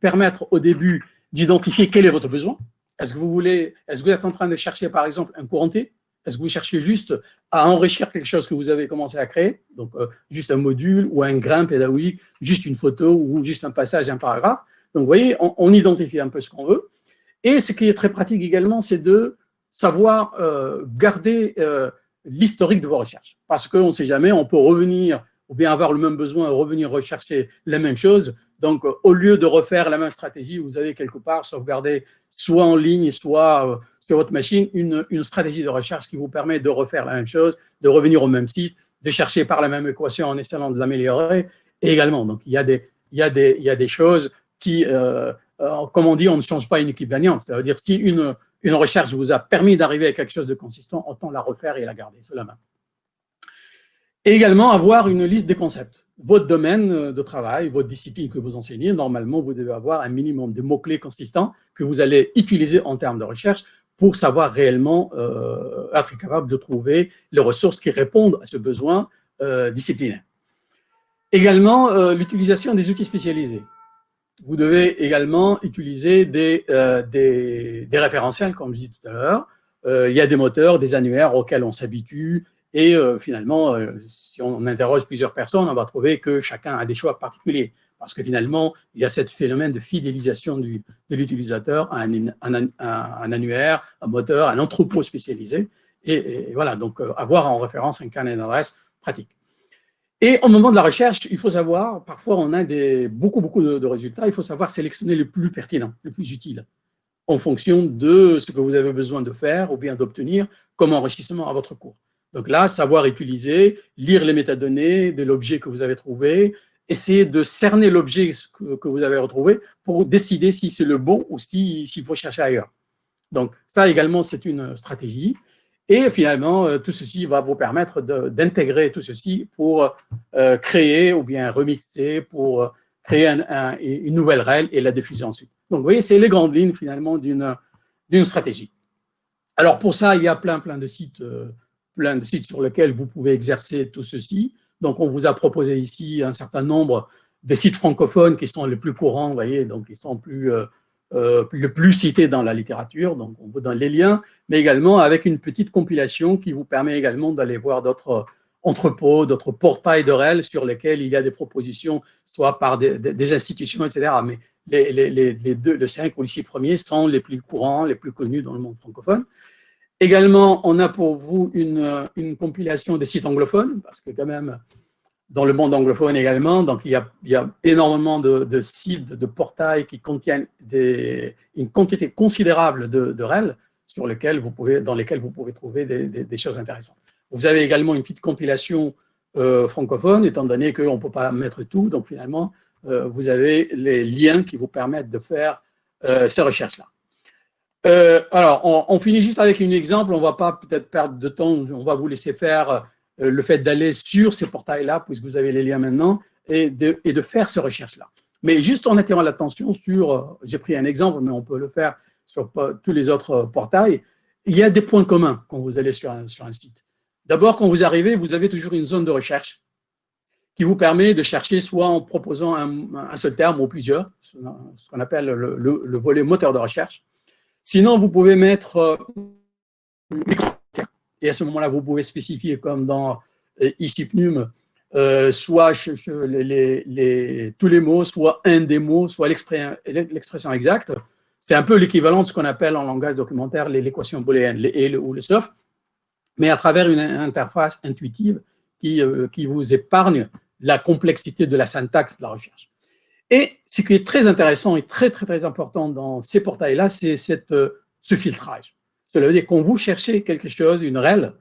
permettre au début d'identifier quel est votre besoin. Est-ce que vous voulez, est-ce que vous êtes en train de chercher par exemple un courant Est-ce que vous cherchez juste à enrichir quelque chose que vous avez commencé à créer? Donc, euh, juste un module ou un grain pédagogique, juste une photo ou juste un passage, un paragraphe. Donc, vous voyez, on identifie un peu ce qu'on veut. Et ce qui est très pratique également, c'est de savoir euh, garder euh, l'historique de vos recherches. Parce qu'on ne sait jamais, on peut revenir ou bien avoir le même besoin, revenir rechercher la même chose. Donc, au lieu de refaire la même stratégie, vous avez quelque part sauvegardé soit en ligne, soit euh, sur votre machine, une, stratégie de recherche qui vous permet de refaire la même chose, de revenir au même site, de chercher par la même équation en essayant de l'améliorer. Également, donc, il y a des choses qui, euh, comme on dit, on ne change pas une équipe gagnante. C'est-à-dire si une, une recherche vous a permis d'arriver à quelque chose de consistant, autant la refaire et la garder sous la main. Et également avoir une liste des concepts. Votre domaine de travail, votre discipline que vous enseignez, normalement, vous devez avoir un minimum de mots-clés consistants que vous allez utiliser en termes de recherche pour savoir réellement euh, être capable de trouver les ressources qui répondent à ce besoin euh, disciplinaire. Également, euh, l'utilisation des outils spécialisés vous devez également utiliser des, euh, référentiels, comme je dis tout à l'heure. Euh, il y a des moteurs, des annuaires auxquels on s'habitue, et euh, finalement, euh, si on interroge plusieurs personnes, on va trouver que chacun a des choix particuliers, parce que finalement, il y a ce phénomène de fidélisation de l'utilisateur à un, annuaire, un moteur, un entrepôt spécialisé, et, voilà, donc euh, avoir en référence un carnet d'adresse pratique. Et au moment de la recherche, il faut savoir, parfois on a beaucoup, beaucoup de, résultats, il faut savoir sélectionner le plus pertinent, le plus utile, en fonction de ce que vous avez besoin de faire ou bien d'obtenir comme enrichissement à votre cours. Donc là, savoir utiliser, lire les métadonnées de l'objet que vous avez trouvé, essayer de cerner l'objet que, vous avez retrouvé pour décider si c'est le bon ou s'il faut chercher ailleurs. Donc ça également, c'est une stratégie. Et finalement, euh, tout ceci va vous permettre d'intégrer tout ceci pour euh, créer ou bien remixer, pour euh, créer une nouvelle règle et la diffuser ensuite. Donc, vous voyez, c'est les grandes lignes finalement d'une stratégie. Alors, pour ça, il y a plein, plein de sites, plein de sites sur lesquels vous pouvez exercer tout ceci. Donc, on vous a proposé ici un certain nombre de sites francophones qui sont les plus courants, vous voyez, donc ils sont plus euh, le plus cité dans la littérature, donc on vous donne les liens, mais également avec une petite compilation qui vous permet également d'aller voir d'autres entrepôts, d'autres portails de REL sur lesquels il y a des propositions, soit par des, institutions, etc. Mais les, les, les, deux, le 5 ou les 6 premiers sont les plus courants, les plus connus dans le monde francophone. Également, on a pour vous une, une compilation des sites anglophones, parce que quand même, dans le monde anglophone également. Donc, il y a, énormément de, sites, de portails qui contiennent une quantité considérable de, REL sur lesquels vous pouvez, dans lesquels vous pouvez trouver des, choses intéressantes. Vous avez également une petite compilation euh, francophone, étant donné qu'on ne peut pas mettre tout. Donc, finalement, euh, vous avez les liens qui vous permettent de faire euh, ces recherches-là. Alors, on, finit juste avec un exemple. On ne va pas peut-être perdre de temps. On va vous laisser faire euh, le fait d'aller sur ces portails-là, puisque vous avez les liens maintenant, et de, faire ces recherches-là. Mais juste en attirant l'attention sur, euh, j'ai pris un exemple, mais on peut le faire sur tous les autres euh, portails, il y a des points communs quand vous allez sur un, site. D'abord, quand vous arrivez, vous avez toujours une zone de recherche qui vous permet de chercher soit en proposant un, seul terme ou plusieurs, ce qu'on appelle le, le, volet moteur de recherche. Sinon, vous pouvez mettre et à ce moment-là, vous pouvez spécifier, comme dans euh, ICIPNUM, euh, soit tous les mots, soit un des mots, soit l'expression exacte. C'est un peu l'équivalent de ce qu'on appelle en langage documentaire l'équation booléenne, les et ou le sauf, mais à travers une interface intuitive qui, euh, qui vous épargne la complexité de la syntaxe de la recherche. Et ce qui est très intéressant et très, très, très important dans ces portails-là, c'est ce filtrage. Cela veut dire quand vous cherchez quelque chose, une REL,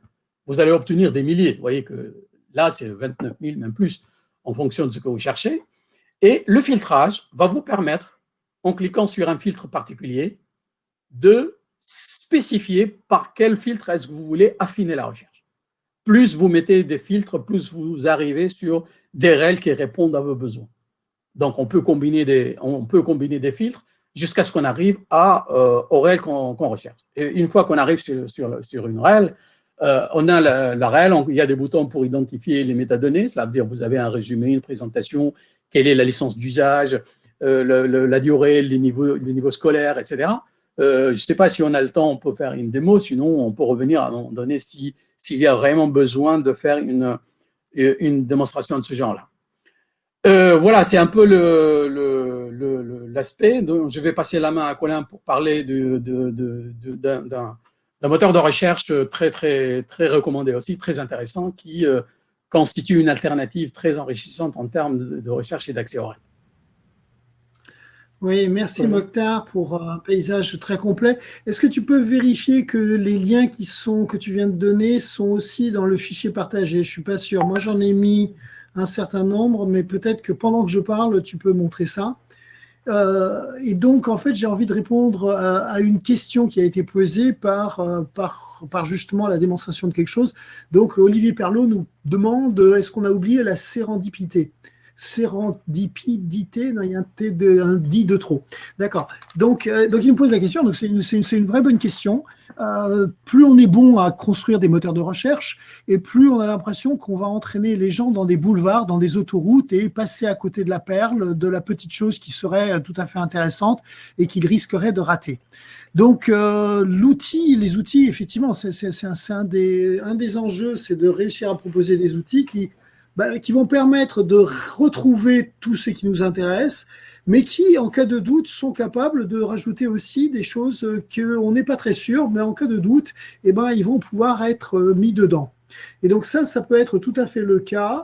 vous allez obtenir des milliers. Vous voyez que là, c'est 29 000, même plus, en fonction de ce que vous cherchez. Et le filtrage va vous permettre, en cliquant sur un filtre particulier, de spécifier par quel filtre est-ce que vous voulez affiner la recherche. Plus vous mettez des filtres, plus vous arrivez sur des REL qui répondent à vos besoins. Donc, on peut combiner des, on peut combiner des filtres jusqu'à ce qu'on arrive à, euh, au REL qu'on recherche. Et une fois qu'on arrive sur, sur, une REL, euh, on a la, la REL, il y a des boutons pour identifier les métadonnées, cela veut dire vous avez un résumé, une présentation, quelle est la licence d'usage, euh, la durée, les niveaux, les niveaux scolaires, etc. je ne sais pas si on a le temps, on peut faire une démo, sinon on peut revenir à un moment donné s'il y a vraiment besoin de faire une, une démonstration de ce genre-là. Euh, voilà, c'est un peu l'aspect. Le, je vais passer la main à Colin pour parler d'un moteur de recherche très, très, très recommandé aussi, très intéressant, qui euh, constitue une alternative très enrichissante en termes de, recherche et d'accès oral. Oui, merci Mokhtar pour un paysage très complet. Est-ce que tu peux vérifier que les liens qui sont, que tu viens de donner sont aussi dans le fichier partagé? Je ne suis pas sûr. Moi, j'en ai mis un certain nombre, mais peut-être que pendant que je parle, tu peux montrer ça. Euh, et donc, en fait, j'ai envie de répondre à, une question qui a été posée par, euh, par, par, justement la démonstration de quelque chose. Donc, Olivier Perlot nous demande est-ce qu'on a oublié la sérendipité? Sérendipité, non, il y a un, T de, un de trop. D'accord. Donc, euh, donc, il me pose la question, donc c'est une, une, vraie bonne question. Euh, plus on est bon à construire des moteurs de recherche, et plus on a l'impression qu'on va entraîner les gens dans des boulevards, dans des autoroutes, et passer à côté de la perle, de la petite chose qui serait tout à fait intéressante et qu'ils risqueraient de rater. Donc, euh, l'outil, les outils, effectivement, c'est un, un, des, un des enjeux, c'est de réussir à proposer des outils qui bah, qui vont permettre de retrouver tout ce qui nous intéresse, mais qui, en cas de doute, sont capables de rajouter aussi des choses qu'on n'est pas très sûr, mais en cas de doute, eh ben, ils vont pouvoir être euh, mis dedans. Et donc ça, ça peut être tout à fait le cas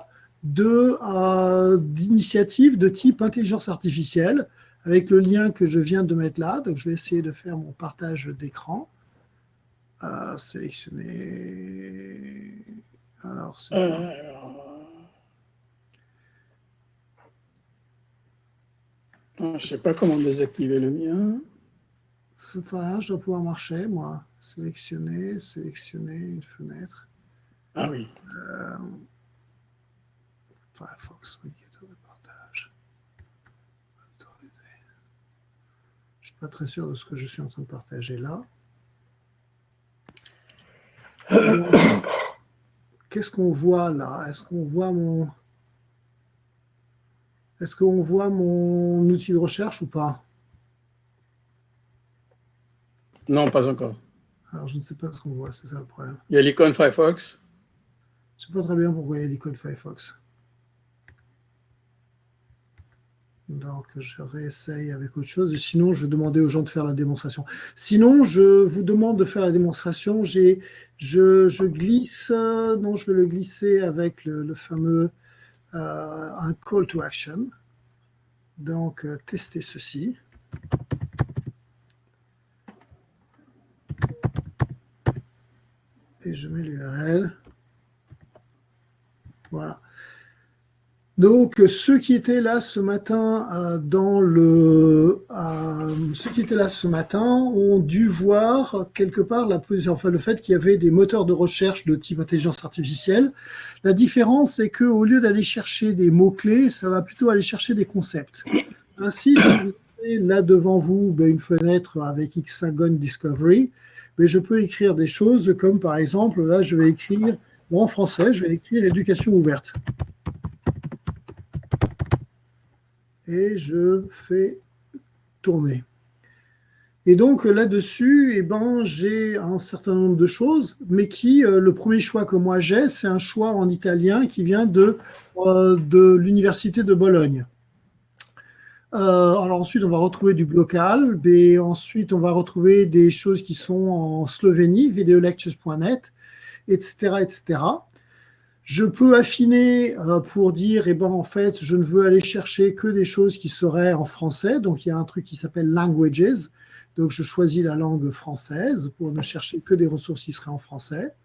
euh, d'initiatives de, type intelligence artificielle, avec le lien que je viens de mettre là. Donc je vais essayer de faire mon partage d'écran. Euh, sélectionner. Alors, Je ne sais pas comment désactiver le mien. C'est pas je dois pouvoir marcher, moi. Sélectionner, sélectionner une fenêtre. Ah oui. Euh, Firefox, indicateur de partage. Autoriser. Je ne suis pas très sûr de ce que je suis en train de partager là. Qu'est-ce qu'on voit là? Est-ce qu'on voit mon... Est-ce qu'on voit mon outil de recherche ou pas? Non, pas encore. Alors, je ne sais pas ce qu'on voit, c'est ça le problème. Il y a l'icône Firefox? Je ne sais pas très bien pourquoi il y a l'icône Firefox. Donc, je réessaye avec autre chose. sinon, je vais demander aux gens de faire la démonstration. Sinon, je vous demande de faire la démonstration. Je, je, glisse, non, je vais le glisser avec le fameux un call to action. Donc, tester ceci. Et je mets l'URL. Voilà. Donc, ceux qui étaient là ce matin euh, dans le, euh, ceux qui étaient là ce matin ont dû voir quelque part la, enfin, le fait qu'il y avait des moteurs de recherche de type intelligence artificielle. La différence, c'est que au lieu d'aller chercher des mots clés, ça va plutôt aller chercher des concepts. Ainsi, si vous avez là devant vous ben, une fenêtre avec Hexagon Discovery, ben, je peux écrire des choses comme par exemple, là, je vais écrire en français, je vais écrire éducation ouverte. Et je fais tourner. Et donc là-dessus, eh ben, j'ai un certain nombre de choses, mais qui, euh, le premier choix que moi j'ai, c'est un choix en italien qui vient de, euh, de l'université de Bologne. Euh, alors ensuite, on va retrouver du local, et ensuite, on va retrouver des choses qui sont en Slovénie, videolectures.net, etc., etc. Je peux affiner euh, pour dire, eh ben, en fait, je ne veux aller chercher que des choses qui seraient en français. Donc, il y a un truc qui s'appelle Languages. Donc, je choisis la langue française pour ne chercher que des ressources qui seraient en français.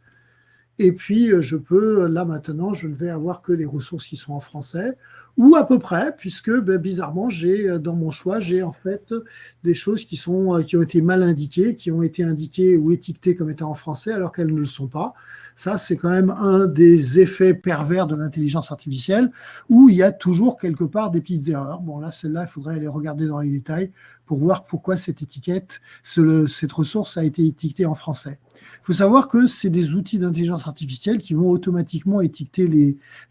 Et puis, euh, je peux, là maintenant, je ne vais avoir que des ressources qui sont en français, ou à peu près, puisque ben, bizarrement, j'ai euh, dans mon choix, j'ai en fait des choses qui, sont, qui ont été mal indiquées, qui ont été indiquées ou étiquetées comme étant en français, alors qu'elles ne le sont pas. Ça, c'est quand même un des effets pervers de l'intelligence artificielle, où il y a toujours quelque part des petites erreurs. Bon, là, celle-là, il faudrait aller regarder dans les détails pour voir pourquoi cette étiquette, cette ressource a été étiquetée en français. Il faut savoir que c'est des outils d'intelligence artificielle qui vont automatiquement étiqueter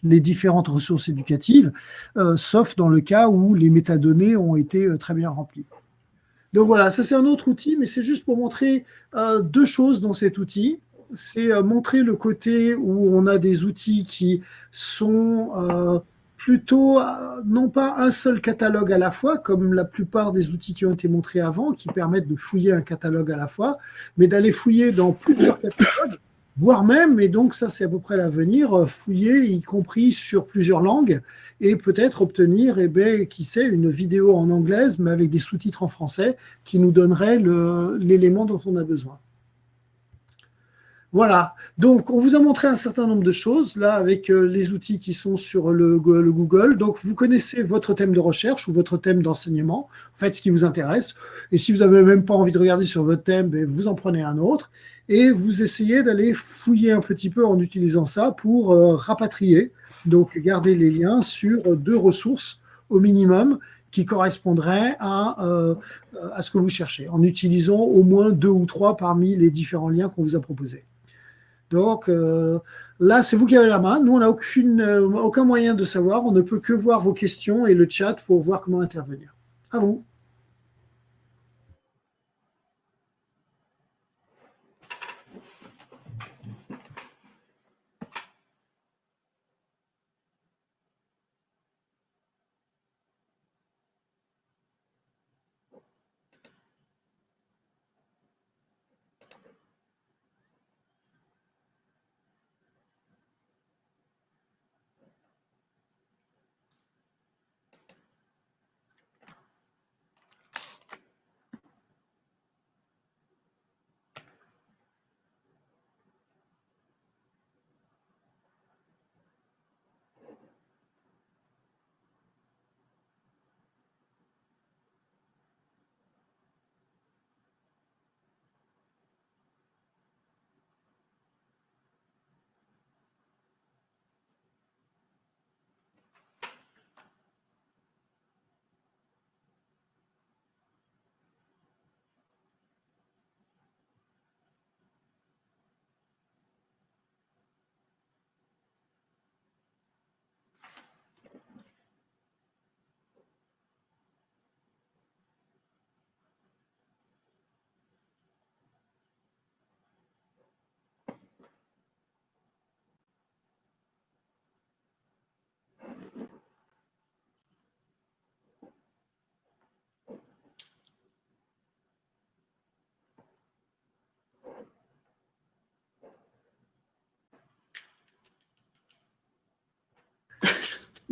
les, différentes ressources éducatives, euh, sauf dans le cas où les métadonnées ont été euh, très bien remplies. Donc voilà, ça c'est un autre outil, mais c'est juste pour montrer euh, deux choses dans cet outil c'est montrer le côté où on a des outils qui sont plutôt, euh, non pas un seul catalogue à la fois, comme la plupart des outils qui ont été montrés avant, qui permettent de fouiller un catalogue à la fois, mais d'aller fouiller dans plusieurs catalogues, voire même, et donc ça c'est à peu près l'avenir, fouiller y compris sur plusieurs langues, et peut-être obtenir, eh bien, qui sait, une vidéo en anglaise, mais avec des sous-titres en français, qui nous donnerait l'élément dont on a besoin. Voilà, donc on vous a montré un certain nombre de choses, là, avec euh, les outils qui sont sur le, Google. Donc, vous connaissez votre thème de recherche ou votre thème d'enseignement, en fait, ce qui vous intéresse. Et si vous n'avez même pas envie de regarder sur votre thème, ben, vous en prenez un autre. Et vous essayez d'aller fouiller un petit peu en utilisant ça pour euh, rapatrier, donc garder les liens sur deux ressources au minimum qui correspondraient euh, à ce que vous cherchez, en utilisant au moins deux ou trois parmi les différents liens qu'on vous a proposés. Donc euh, là, c'est vous qui avez la main. Nous, on n'a euh, aucun moyen de savoir. On ne peut que voir vos questions et le chat pour voir comment intervenir. À vous.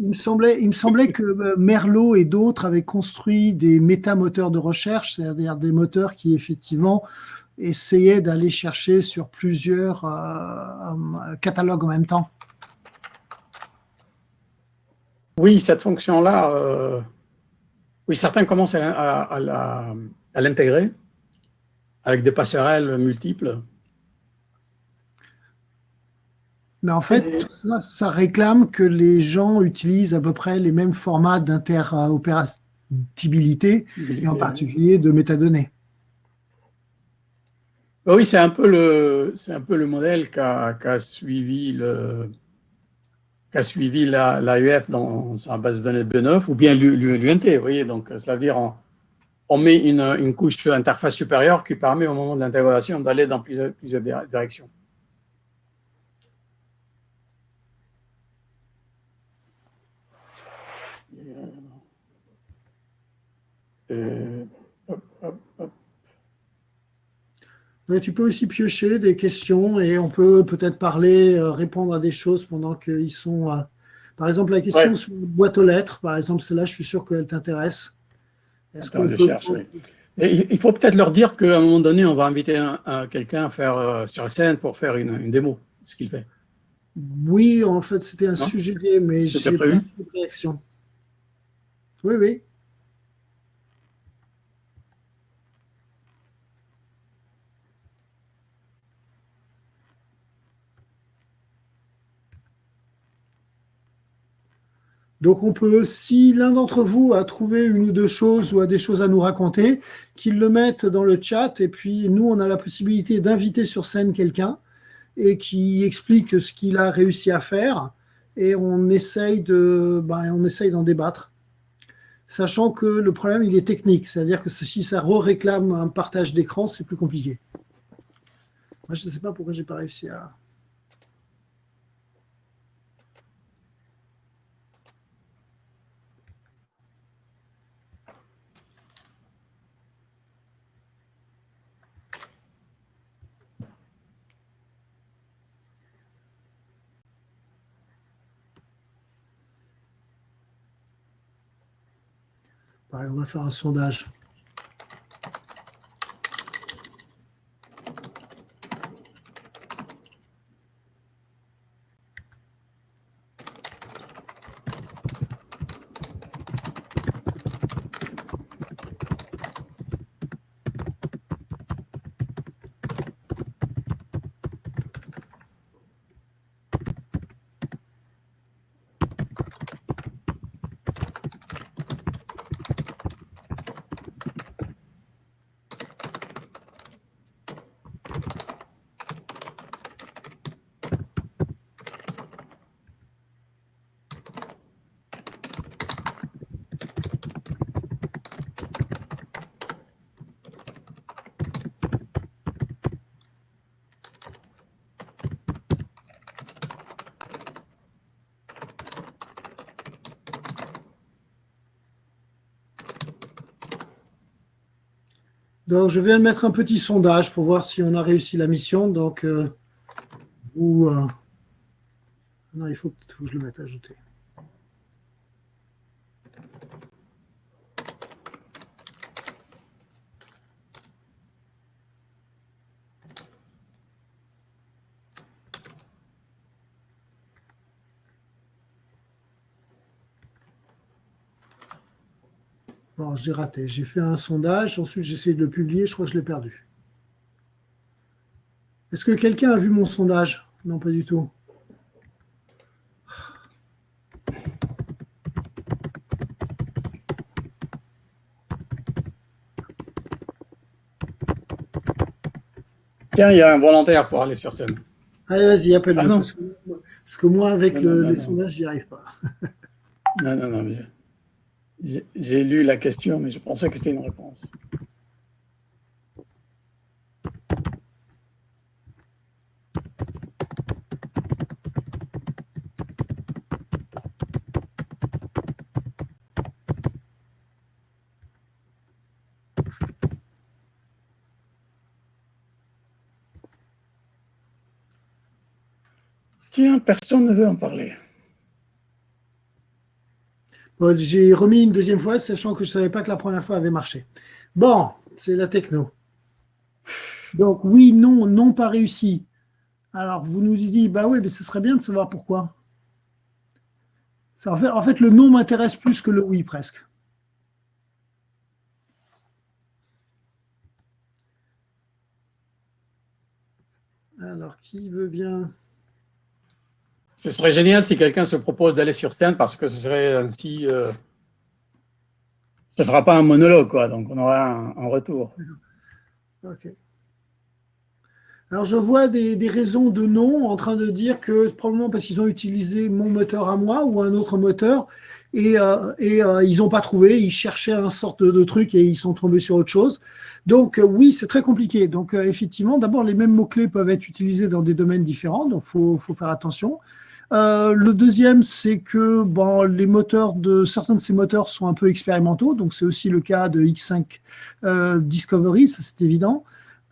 Il me semblait, il me semblait que euh, Merlot et d'autres avaient construit des métamoteurs de recherche, c'est-à-dire des moteurs qui effectivement essayaient d'aller chercher sur plusieurs euh, catalogues en même temps. Oui, cette fonction-là, euh, oui, certains commencent à, l'intégrer avec des passerelles multiples. Mais en fait, ça, réclame que les gens utilisent à peu près les mêmes formats d'interopérabilité, et en particulier de métadonnées. Oui, c'est un peu le, c'est un peu le modèle qu'a suivi le, suivi l'AUF dans sa base de données B9 ou bien l'UNT. Vous voyez, donc cela veut dire on, met une, une couche d'interface supérieure qui permet au moment de l'intégration d'aller dans plusieurs, plusieurs directions. Euh, tu peux aussi piocher des questions et on peut peut-être parler, euh, répondre à des choses pendant qu'ils sont. Euh, par exemple, la question sur la boîte aux lettres, par exemple, celle-là, je suis sûr qu'elle t'intéresse. il faut peut-être leur dire qu'à un moment donné, on va inviter quelqu'un à faire sur la scène pour faire une, démo, ce qu'il fait. Oui, en fait, c'était un sujet, mais j'ai pas eu de réaction. Oui, oui. Donc on peut, si l'un d'entre vous a trouvé une ou deux choses ou a des choses à nous raconter, qu'il le mette dans le chat et puis nous, on a la possibilité d'inviter sur scène quelqu'un et qui explique ce qu'il a réussi à faire et on essaye de, ben, d'en débattre. Sachant que le problème, il est technique, c'est-à-dire que si ça réclame un partage d'écran, c'est plus compliqué. Moi, je ne sais pas pourquoi j'ai pas réussi à... on va faire un sondage. Donc, je viens de mettre un petit sondage pour voir si on a réussi la mission. Donc, euh, euh, non, il faut, que je le mette à ajouter. j'ai raté. J'ai fait un sondage, ensuite j'ai essayé de le publier, je crois que je l'ai perdu. Est-ce que quelqu'un a vu mon sondage? Non, pas du tout. Tiens, il y a un volontaire pour aller sur scène. Allez, vas-y, appelle-le. Ah parce, que moi, avec le, sondage, j'y arrive pas. non, non, non. Mais... J'ai lu la question, mais je pensais que c'était une réponse. Tiens, personne ne veut en parler. J'ai remis une deuxième fois, sachant que je ne savais pas que la première fois avait marché. Bon, c'est la techno. Donc, oui, non, non pas réussi. Alors, vous nous dites, bah oui, mais ce serait bien de savoir pourquoi. en, fait, en fait, le non m'intéresse plus que le oui, presque. Alors, qui veut bien Ce serait génial si quelqu'un se propose d'aller sur scène parce que ce serait ainsi... Euh, ce ne sera pas un monologue, quoi, donc on aura un, retour. Ok. Alors, je vois des, raisons de non en train de dire que probablement parce qu'ils ont utilisé mon moteur à moi ou un autre moteur et, euh, euh, ils n'ont pas trouvé, ils cherchaient un sorte de, truc et ils sont tombés sur autre chose. Donc, oui, c'est très compliqué. Donc, effectivement, d'abord, les mêmes mots-clés peuvent être utilisés dans des domaines différents, donc il faut, faut, faire attention. Euh, le deuxième, c'est que bon, les moteurs de certains de ces moteurs sont un peu expérimentaux, donc c'est aussi le cas de X5 euh, Discovery, ça c'est évident.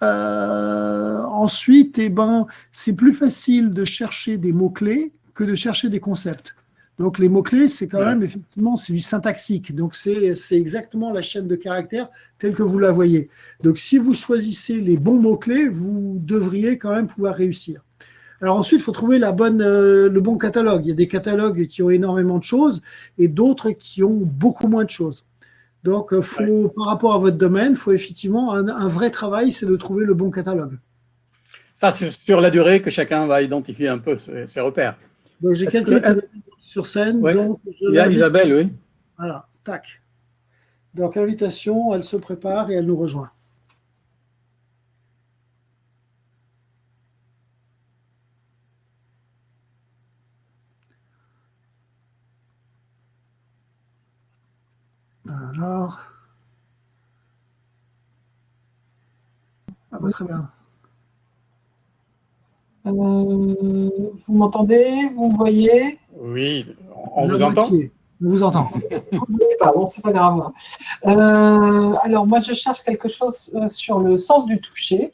Euh, ensuite, eh ben, c'est plus facile de chercher des mots-clés que de chercher des concepts. Donc les mots-clés, c'est quand même effectivement c'est du syntaxique. Donc c'est exactement la chaîne de caractères telle que vous la voyez. Donc si vous choisissez les bons mots-clés, vous devriez quand même pouvoir réussir. Alors ensuite, il faut trouver la bonne, euh, le bon catalogue. Il y a des catalogues qui ont énormément de choses et d'autres qui ont beaucoup moins de choses. Donc, euh, faut, par rapport à votre domaine, il faut effectivement un, vrai travail, c'est de trouver le bon catalogue. Ça, c'est sur la durée que chacun va identifier un peu ses, repères. Donc, j'ai quelqu'un sur scène. Donc il y a Isabelle, oui. Voilà, tac. Donc, invitation, elle se prépare et elle nous rejoint. Alors. Ah bah, très bien. Euh, vous m'entendez? Vous me voyez? Oui, on vous entend? On vous entend. bon, c'est pas grave. Euh, alors, moi, je cherche quelque chose euh, sur le sens du toucher.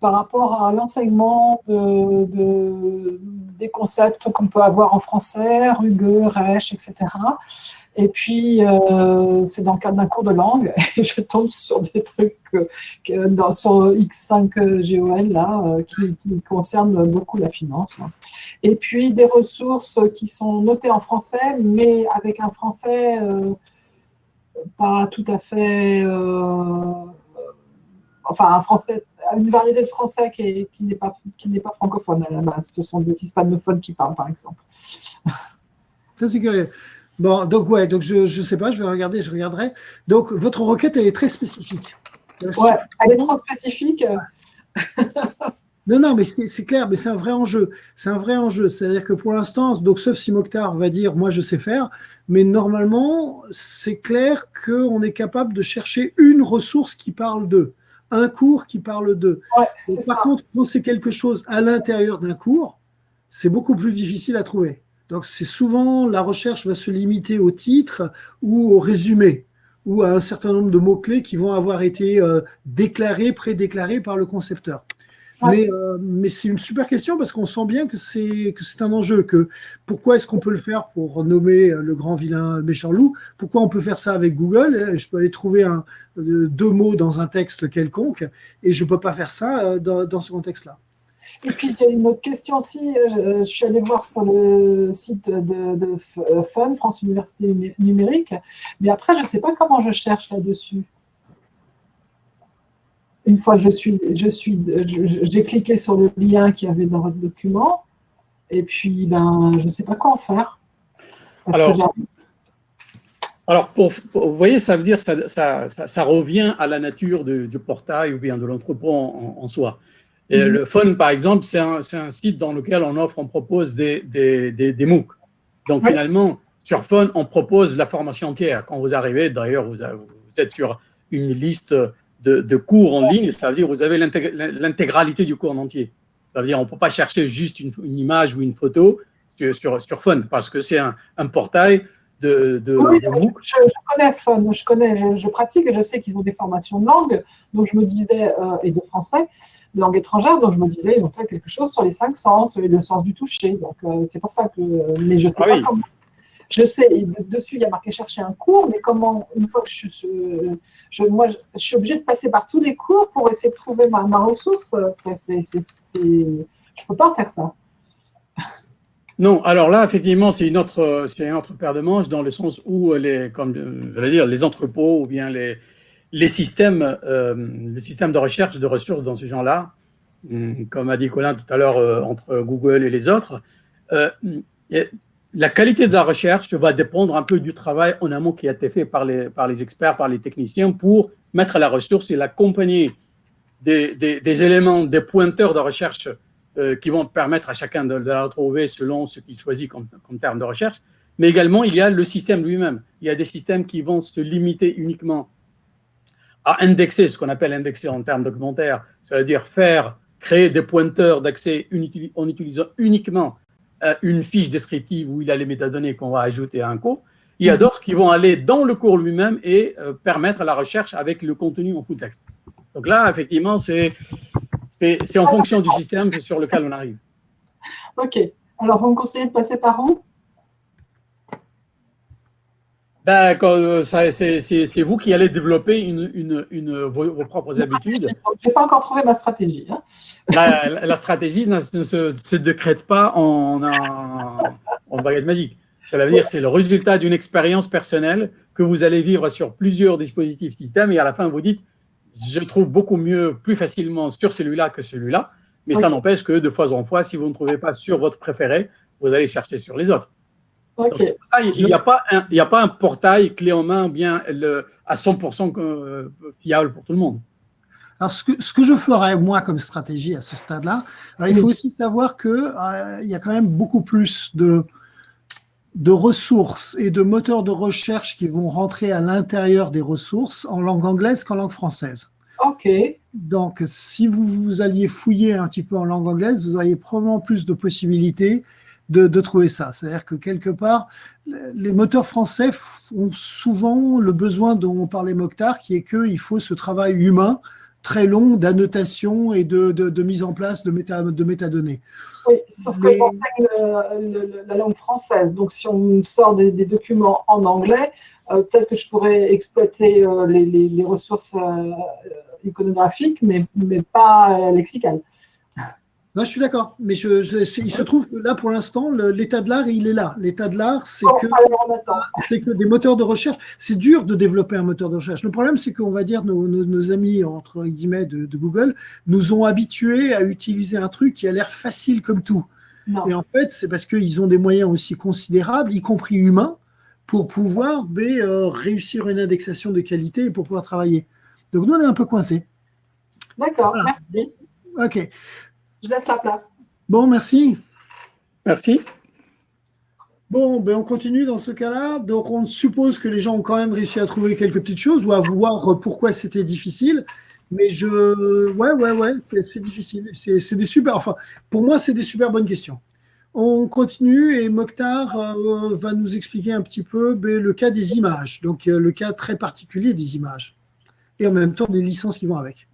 par rapport à l'enseignement de, des concepts qu'on peut avoir en français, Rugue, Reich, etc. Et puis, euh, c'est dans le cadre d'un cours de langue, et je tombe sur des trucs dans, sur X5GOL, là, euh, qui, concernent beaucoup la finance. Hein. Et puis, des ressources qui sont notées en français, mais avec un français euh, pas tout à fait... enfin, un français une variété de français qui, n'est pas, pas francophone à la base. Ce sont des hispanophones qui parlent, par exemple. c'est curieux. Bon, donc ouais, donc je ne sais pas, je vais regarder, je regarderai. Donc votre requête, elle est très spécifique. Ouais, elle est trop spécifique. non, non, mais c'est clair, mais c'est un vrai enjeu. C'est un vrai enjeu. C'est-à-dire que pour l'instant, donc sauf si Mokhtar va dire moi je sais faire, mais normalement, c'est clair qu'on est capable de chercher une ressource qui parle d'eux, un cours qui parle d'eux. par contre, quand c'est quelque chose à l'intérieur d'un cours, c'est beaucoup plus difficile à trouver. Donc c'est souvent, la recherche va se limiter au titre ou au résumé, ou à un certain nombre de mots-clés qui vont avoir été euh, déclarés, prédéclarés par le concepteur. Mais, euh, mais c'est une super question parce qu'on sent bien que c'est que c'est un enjeu. Que pourquoi est-ce qu'on peut le faire pour nommer le grand vilain méchant loup? Pourquoi on peut faire ça avec Google? Je peux aller trouver un, deux mots dans un texte quelconque et je peux pas faire ça euh, dans, dans ce contexte-là. Et puis, j'ai une autre question aussi. Euh, je suis allée voir sur le site de, euh, FUN, France Université Numérique, mais après, je ne sais pas comment je cherche là-dessus. Une fois que je suis, je suis, j'ai cliqué sur le lien qu'il y avait dans votre document, et puis, ben, je ne sais pas quoi en faire. alors, alors pour, vous voyez, ça veut dire que ça, ça, revient à la nature du, portail ou bien de l'entrepôt en, soi. Et mhm. le Fun, par exemple, c'est un, un, site dans lequel on offre, on propose des, des, des, MOOC. Donc finalement, sur Fun, on propose la formation entière. Quand vous arrivez, d'ailleurs, vous, vous, êtes sur une liste de, de, cours en ligne, ça veut dire que vous avez l'intégralité du cours en entier. Ça veut dire qu'on ne peut pas chercher juste une, une, image ou une photo sur, sur, sur Fun, parce que c'est un, un portail de, oui, Je, connais Fun, je connais, je, pratique et je sais qu'ils ont des formations de langue, donc je me disais, euh, et de français, de langue étrangère, donc je me disais, ils ont fait quelque chose sur les cinq sens et le sens du toucher, donc euh, c'est pour ça que, mais je sais ah pas comment. je sais, dessus, il y a marqué chercher un cours, mais comment, une fois que je suis, je, moi, je, suis obligée de passer par tous les cours pour essayer de trouver ma, ma ressource. je ne peux pas faire ça. Non, alors là, effectivement, c'est une autre, c'est une autre paire de manches dans le sens où les, comme je dire, les entrepôts ou bien les, les systèmes, euh, les systèmes de recherche de ressources dans ce genre-là, hum, comme a dit Colin tout à l'heure euh, entre Google et les autres, euh, la qualité de la recherche va dépendre un peu du travail en amont qui a été fait par les, par les experts, par les techniciens pour mettre la ressource et l'accompagner des, des, éléments, des pointeurs de recherche euh, qui vont permettre à chacun de, la retrouver selon ce qu'il choisit comme, comme, terme de recherche. Mais également, il y a le système lui-même. Il y a des systèmes qui vont se limiter uniquement à indexer, ce qu'on appelle indexer en termes documentaires, c'est-à-dire faire, créer des pointeurs d'accès en utilisant uniquement euh, une fiche descriptive où il a les métadonnées qu'on va ajouter à un cours. Il y a d'autres qui vont aller dans le cours lui-même et euh, permettre la recherche avec le contenu en full texte. Donc là, effectivement, c'est c'est en fonction du système sur lequel on arrive. OK. Alors, vous me conseillez de passer par où? Ben, euh, C'est vous qui allez développer une, une, vos, propres habitudes. Je n'ai pas encore trouvé ma stratégie. Hein. La, stratégie ne se, décrète pas en, en, en baguette magique. Ça veut dire c'est le résultat d'une expérience personnelle que vous allez vivre sur plusieurs dispositifs système et à la fin, vous dites je trouve beaucoup mieux, plus facilement sur celui-là que celui-là. Mais ça n'empêche que de fois en fois, si vous ne trouvez pas sur votre préféré, vous allez chercher sur les autres. il n'y a, pas un, a pas un portail clé en main bien le, à 100% euh, fiable pour tout le monde. Alors, ce que, ce que je ferais, moi, comme stratégie à ce stade-là, il faut aussi savoir qu'il euh, y a quand même beaucoup plus de, de ressources et de moteurs de recherche qui vont rentrer à l'intérieur des ressources en langue anglaise qu'en langue française. OK. Donc, si vous, vous alliez fouiller un petit peu en langue anglaise, vous auriez probablement plus de possibilités de, de trouver ça. C'est-à-dire que quelque part, les moteurs français ont souvent le besoin dont on parlait Mokhtar, qui est qu'il faut ce travail humain très long d'annotation et de, de, mise en place de, méta, de métadonnées. Oui, sauf que j'enseigne la langue française. Donc, si on sort des, documents en anglais, euh, peut-être que je pourrais exploiter euh, les, les, ressources euh, iconographiques, mais, mais pas lexicales. Non, je suis d'accord, mais je, il se trouve que là, pour l'instant, l'état de l'art, il est là. L'état de l'art, c'est que, que des moteurs de recherche, c'est dur de développer un moteur de recherche. Le problème, c'est qu'on va dire, nos, nos, amis, entre guillemets, de, Google, nous ont habitués à utiliser un truc qui a l'air facile comme tout. Et en fait, c'est parce qu'ils ont des moyens aussi considérables, y compris humains, pour pouvoir euh, réussir une indexation de qualité et pour pouvoir travailler. Donc, nous, on est un peu coincés. D'accord, merci. OK. Je laisse la place. Bon, merci. Merci. Bon, ben on continue dans ce cas-là. Donc, on suppose que les gens ont quand même réussi à trouver quelques petites choses ou à voir pourquoi c'était difficile. Mais je, ouais, ouais, ouais, c'est difficile. C'est des super, enfin, pour moi, c'est des super bonnes questions. On continue et Mokhtar euh, va nous expliquer un petit peu ben, le cas des images, donc euh, le cas très particulier des images et en même temps des licences qui vont avec.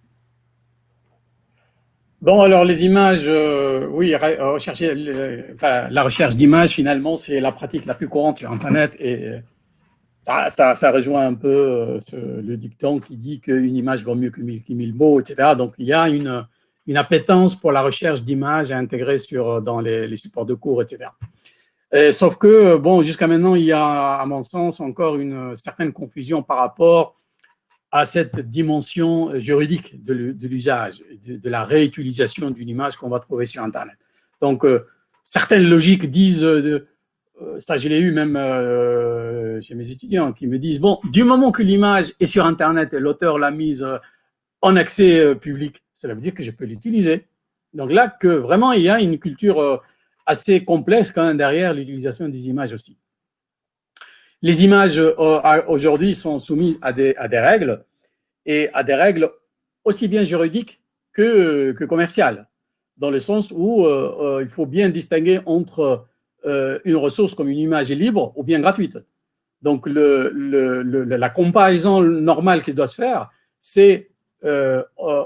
Bon, alors les images, euh, oui, rechercher, la recherche d'images, finalement, c'est la pratique la plus courante sur Internet et ça, ça, ça rejoint un peu euh, le dicton qui dit qu'une image vaut mieux que mille, mots, etc. Donc, il y a une, une appétence pour la recherche d'images à intégrer sur, dans les, les supports de cours, etc. sauf que, bon, jusqu'à maintenant, il y a, à mon sens, encore une certaine confusion par rapport à cette dimension juridique de l'usage, de, la réutilisation d'une image qu'on va trouver sur Internet. Donc, euh, certaines logiques disent, euh, euh, ça je l'ai eu même chez mes étudiants, qui me disent, bon, du moment que l'image est sur Internet et l'auteur l'a mise en accès public, cela veut dire que je peux l'utiliser. Donc là, que vraiment, il y a une culture assez complexe quand même derrière l'utilisation des images aussi. Les images euh, aujourd'hui sont soumises à des, règles et à des règles aussi bien juridiques que, commerciales, dans le sens où euh, euh, il faut bien distinguer entre une ressource comme une image libre ou bien gratuite. Donc, la comparaison normale qui doit se faire, c'est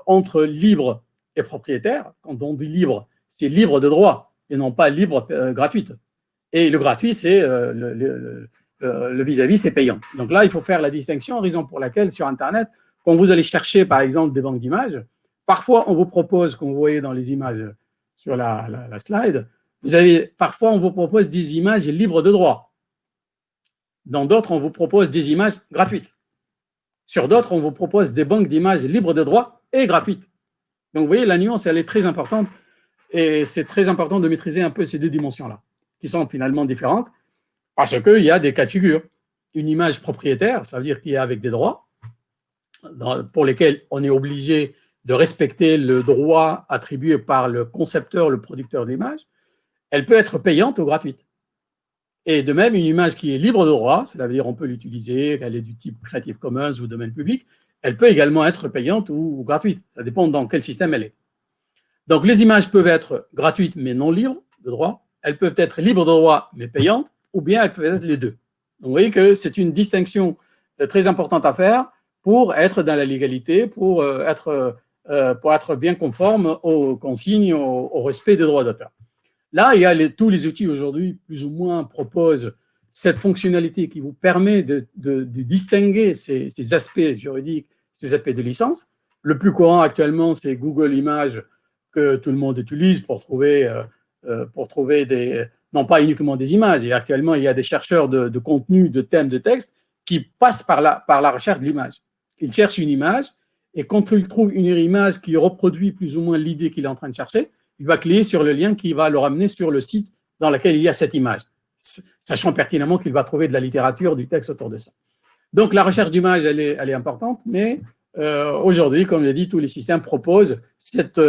entre libre et propriétaire. Quand on dit libre, c'est libre de droit et non pas libre gratuite. Et le gratuit, c'est le vis-à-vis, c'est payant. Donc là, il faut faire la distinction, raison pour laquelle sur Internet, quand vous allez chercher, par exemple, des banques d'images, parfois, on vous propose, comme vous voyez dans les images sur la, la slide, vous avez, parfois, on vous propose des images libres de droit. Dans d'autres, on vous propose des images gratuites. Sur d'autres, on vous propose des banques d'images libres de droit et gratuites. Donc, vous voyez, la nuance, elle est très importante et c'est très important de maîtriser un peu ces deux dimensions-là, qui sont finalement différentes, parce qu'il y a des cas de figure. Une image propriétaire, ça veut dire qu'il y a avec des droits, pour lesquels on est obligé de respecter le droit attribué par le concepteur, le producteur de l'image, elle peut être payante ou gratuite. Et de même, une image qui est libre de droit, cela veut dire on peut l'utiliser, qu'elle est du type Creative Commons ou domaine public, elle peut également être payante ou, gratuite. Ça dépend dans quel système elle est. Donc, les images peuvent être gratuites mais non libres de droit. Elles peuvent être libres de droit mais payantes, ou bien elles peuvent être les deux. Vous voyez que c'est une distinction euh, très importante à faire pour être dans la légalité, pour euh, être, euh, pour être bien conforme aux consignes, au respect des droits d'auteur. Là, il y a tous les outils aujourd'hui, plus ou moins, proposent cette fonctionnalité qui vous permet de, distinguer ces, aspects juridiques, ces aspects de licence. Le plus courant actuellement, c'est Google Images que tout le monde utilise pour trouver, pour trouver des, non pas uniquement des images. Actuellement, il y a des chercheurs de, contenu, de thèmes, de texte qui passent par la, recherche de l'image. Ils cherchent une image et quand ils trouvent une image qui reproduit plus ou moins l'idée qu'il est en train de chercher, il va cliquer sur le lien qui va le ramener sur le site dans lequel il y a cette image, sachant pertinemment qu'il va trouver de la littérature, du texte autour de ça. Donc la recherche d'image, elle est, elle est importante, mais euh, aujourd'hui, comme je dit, tous les systèmes proposent cette,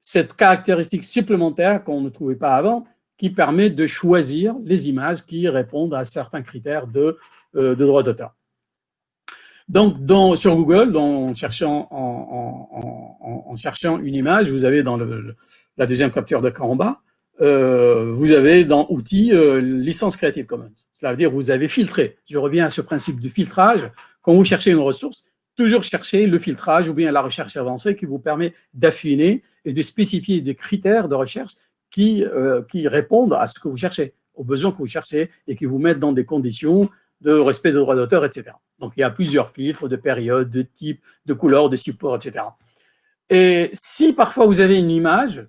cette caractéristique supplémentaire qu'on ne trouvait pas avant, qui permet de choisir les images qui répondent à certains critères de, euh, droit d'auteur. Donc, sur Google, en, cherchant, une image, vous avez dans le, la deuxième capture de bas, euh, vous avez dans Outils euh, licence Creative Commons. Cela veut dire que vous avez filtré. Je reviens à ce principe du filtrage. Quand vous cherchez une ressource, toujours chercher le filtrage ou bien la recherche avancée qui vous permet d'affiner et de spécifier des critères de recherche qui, euh, qui répondent à ce que vous cherchez, aux besoins que vous cherchez et qui vous mettent dans des conditions de respect des droits d'auteur, etc. Donc, il y a plusieurs filtres de période, de type, de couleur, de support, etc. Et si parfois vous avez une image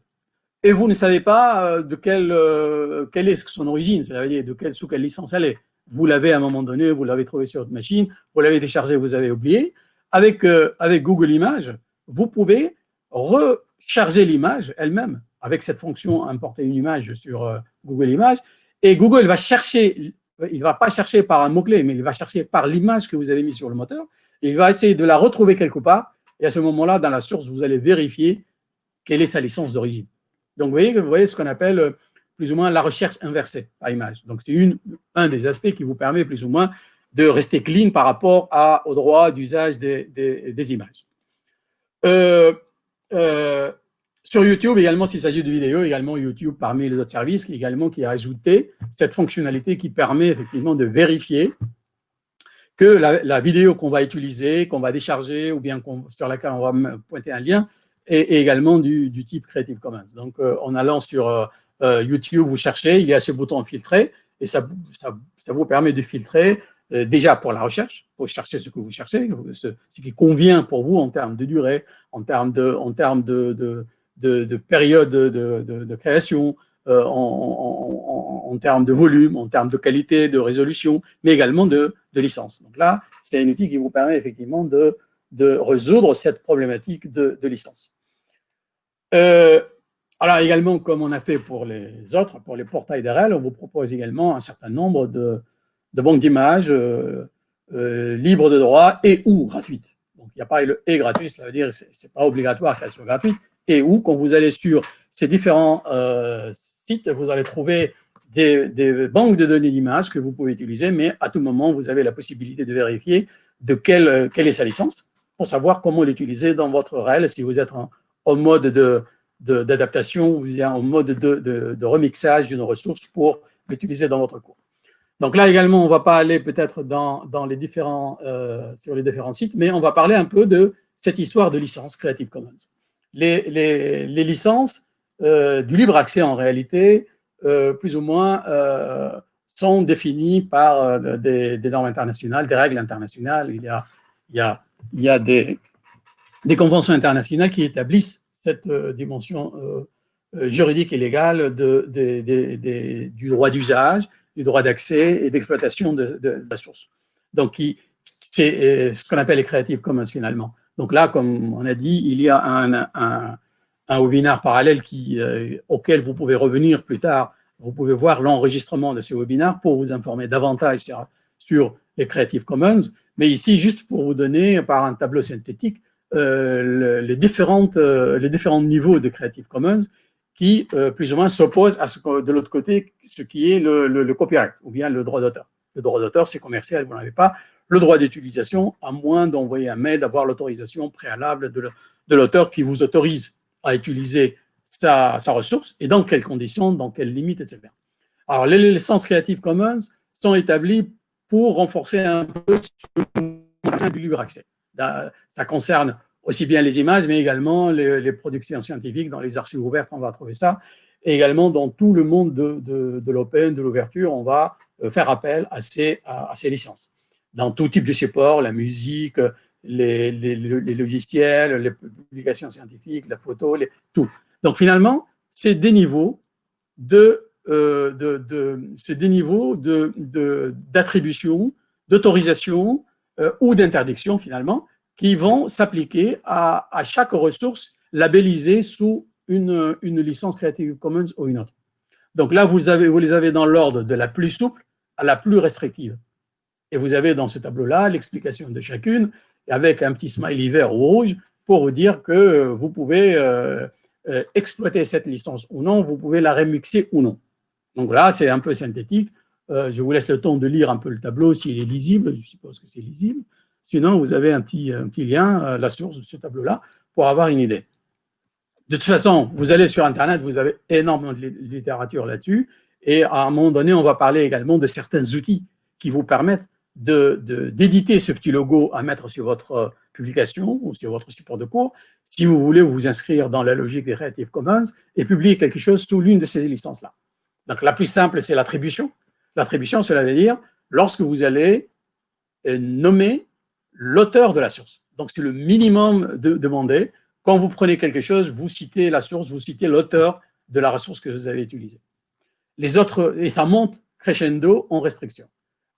et vous ne savez pas euh, de quelle, euh, quelle est son origine, c'est-à-dire de quelle, sous quelle licence elle est. Vous l'avez à un moment donné, vous l'avez trouvé sur votre machine, vous l'avez téléchargé, vous avez oublié. Avec, avec Google Images, vous pouvez recharger l'image elle-même avec cette fonction importer une image sur Google Images. Et Google va chercher, il ne va pas chercher par un mot-clé, mais il va chercher par l'image que vous avez mise sur le moteur. il va essayer de la retrouver quelque part. Et à ce moment-là, dans la source, vous allez vérifier quelle est sa licence d'origine. Donc, vous voyez, vous voyez ce qu'on appelle euh, plus ou moins la recherche inversée à image. Donc, c'est un des aspects qui vous permet plus ou moins de rester clean par rapport à, au droit d'usage des, des, images. Euh, euh, sur YouTube également, s'il s'agit de vidéos, également YouTube parmi les autres services, également qui a ajouté cette fonctionnalité qui permet effectivement de vérifier que la, vidéo qu'on va utiliser, qu'on va décharger ou bien sur laquelle on va pointer un lien, et, également du, type Creative Commons. Donc, euh, en allant sur euh, euh, YouTube, vous cherchez, il y a ce bouton filtrer, et ça, vous permet de filtrer déjà pour la recherche, pour chercher ce que vous cherchez, ce, qui convient pour vous en termes de durée, en termes de, de, période de, création, en, en, termes de volume, en termes de qualité, de résolution, mais également de, licence. Donc là, c'est un outil qui vous permet effectivement de, de résoudre cette problématique de, licence. Euh, alors également, comme on a fait pour les autres, pour les portails DRL, on vous propose également un certain nombre de, banques d'images euh, euh, libres de droit et ou gratuites. Donc il n'y a pas le « et » gratuit, cela veut dire que ce n'est pas obligatoire qu'elles soient gratuites, et ou quand vous allez sur ces différents sites, vous allez trouver des, banques de données d'images que vous pouvez utiliser, mais à tout moment, vous avez la possibilité de vérifier de quelle, quelle est sa licence pour savoir comment l'utiliser dans votre REL, si vous êtes en, mode d'adaptation ou en mode de, remixage d'une ressource pour l'utiliser dans votre cours. Donc là également, on ne va pas aller peut-être dans, les différents, euh, sur les différents sites, mais on va parler un peu de cette histoire de licence Creative Commons. Les, licences euh, du libre accès, en réalité, plus ou moins sont définis par des, normes internationales, des règles internationales. Il y a, des, conventions internationales qui établissent cette dimension juridique et légale du droit d'usage, du droit d'accès et d'exploitation de, la source. Donc, c'est ce qu'on appelle les Creative Commons finalement. Donc là, comme on a dit, il y a un, un, parallèle euh, auquel vous pouvez revenir plus tard. Vous pouvez voir l'enregistrement de ces webinaires pour vous informer davantage sur, les Creative Commons. Mais ici, juste pour vous donner, par un tableau synthétique, euh, les, différentes, euh, les différents niveaux de Creative Commons qui, plus ou moins, s'opposent à ce que, de l'autre côté, ce qui est le, le, copyright, ou bien le droit d'auteur. Le droit d'auteur, c'est commercial, vous n'avez pas le droit d'utilisation, à moins d'envoyer un mail, d'avoir l'autorisation préalable de l'auteur qui vous autorise à utiliser sa, ressource et dans quelles conditions, dans quelles limites, etc. Alors, les licences Creative Commons sont établies pour renforcer un peu le du libre accès. Ça concerne aussi bien les images, mais également les, productions scientifiques. Dans les archives ouvertes, on va trouver ça. Et également dans tout le monde de, l'open, de l'ouverture, on va euh, faire appel à ces licences. Dans tout type de support, la musique, les, logiciels, les publications scientifiques, la photo, les, tout. Donc finalement, c'est des niveaux de, euh, de, des niveaux d'attribution, d'autorisation euh, ou d'interdiction finalement, qui vont s'appliquer à, chaque ressource labellisée sous une, licence Creative Commons ou une autre. Donc là, vous les avez dans l'ordre de la plus souple à la plus restrictive. Et vous avez dans ce tableau-là l'explication de chacune avec un petit smiley vert ou rouge pour vous dire que vous pouvez euh, euh, exploiter cette licence ou non, vous pouvez la remixer ou non. Donc là, c'est un peu synthétique. Euh, je vous laisse le temps de lire un peu le tableau s'il est lisible, je suppose que c'est lisible. Sinon, vous avez un petit, un petit lien, la source de ce tableau-là, pour avoir une idée. De toute façon, vous allez sur Internet, vous avez énormément de littérature là-dessus, et à un moment donné, on va parler également de certains outils qui vous permettent d'éditer ce petit logo à mettre sur votre euh, publication ou sur votre support de cours, si vous voulez vous inscrire dans la logique des Creative Commons et publier quelque chose sous l'une de ces licences-là. Donc, la plus simple, c'est l'attribution. L'attribution, cela veut dire lorsque vous allez euh, nommer l'auteur de la source. Donc, c'est le minimum de, demandé. Quand vous prenez quelque chose, vous citez la source, vous citez l'auteur de la ressource que vous avez utilisée. Les autres, et ça monte crescendo en restriction.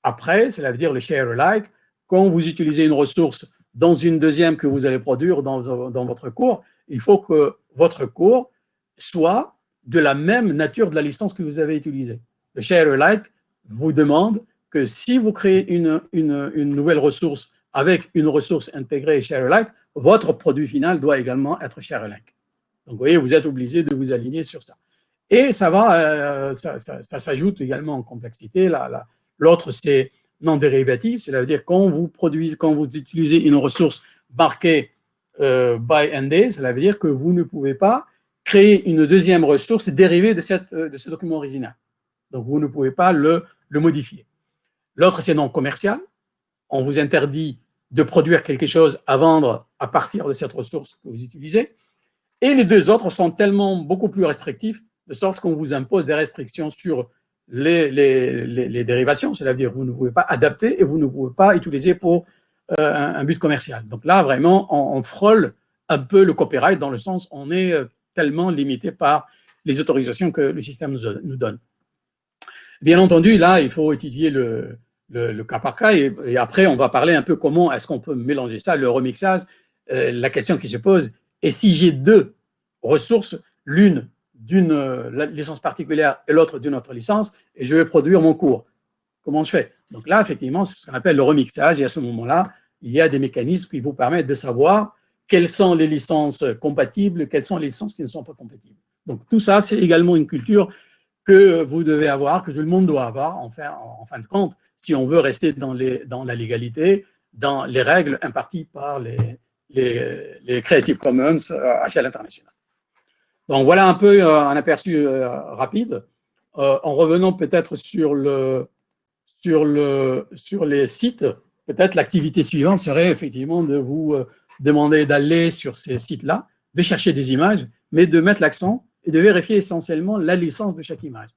Après, cela veut dire le share alike. Quand vous utilisez une ressource dans une deuxième que vous allez produire dans, dans votre cours, il faut que votre cours soit de la même nature de la licence que vous avez utilisée. Le share alike vous demande que si vous créez une, une, nouvelle ressource avec une ressource intégrée share alike, votre produit final doit également être share alike. Donc, vous voyez, vous êtes obligé de vous aligner sur ça. Et ça va, euh, ça, ça, s'ajoute également en complexité. La, L'autre, c'est non dérivatif, c'est-à-dire quand vous produisez, quand vous utilisez une ressource marquée by ND, cela veut dire que vous ne pouvez pas créer une deuxième ressource dérivée de, euh, ce document original. Donc, vous ne pouvez pas le, le modifier. L'autre, c'est non commercial. On vous interdit de produire quelque chose à vendre à partir de cette ressource que vous utilisez. Et les deux autres sont tellement beaucoup plus restrictifs, de sorte qu'on vous impose des restrictions sur les, les, dérivations, c'est-à-dire vous ne pouvez pas adapter et vous ne pouvez pas utiliser pour euh, un, but commercial. Donc là, vraiment, on, frôle un peu le copyright dans le sens on est euh, tellement limité par les autorisations que le système nous, donne. Bien entendu, là, il faut étudier le, cas par cas et, après, on va parler un peu comment est-ce qu'on peut mélanger ça, le remixage. Euh, la question qui se pose, et si j'ai deux ressources, l'une d'une euh, licence particulière et l'autre d'une autre licence, et je vais produire mon cours. Comment je fais? Donc là, effectivement, c'est ce qu'on appelle le remixage, et à ce moment-là, il y a des mécanismes qui vous permettent de savoir quelles sont les licences compatibles, quelles sont les licences qui ne sont pas compatibles. Donc tout ça, c'est également une culture que vous devez avoir, que tout le monde doit avoir, en fin, en fin de compte, si on veut rester dans, les, dans la légalité, dans les règles imparties par les, les, Creative Commons à échelle internationale. Donc voilà un peu euh, un aperçu euh, rapide. Euh, en revenant peut-être sur, le, sur, le, sur les sites, peut-être l'activité suivante serait effectivement de vous demander d'aller sur ces sites-là, de chercher des images, mais de mettre l'accent et de vérifier essentiellement la licence de chaque image.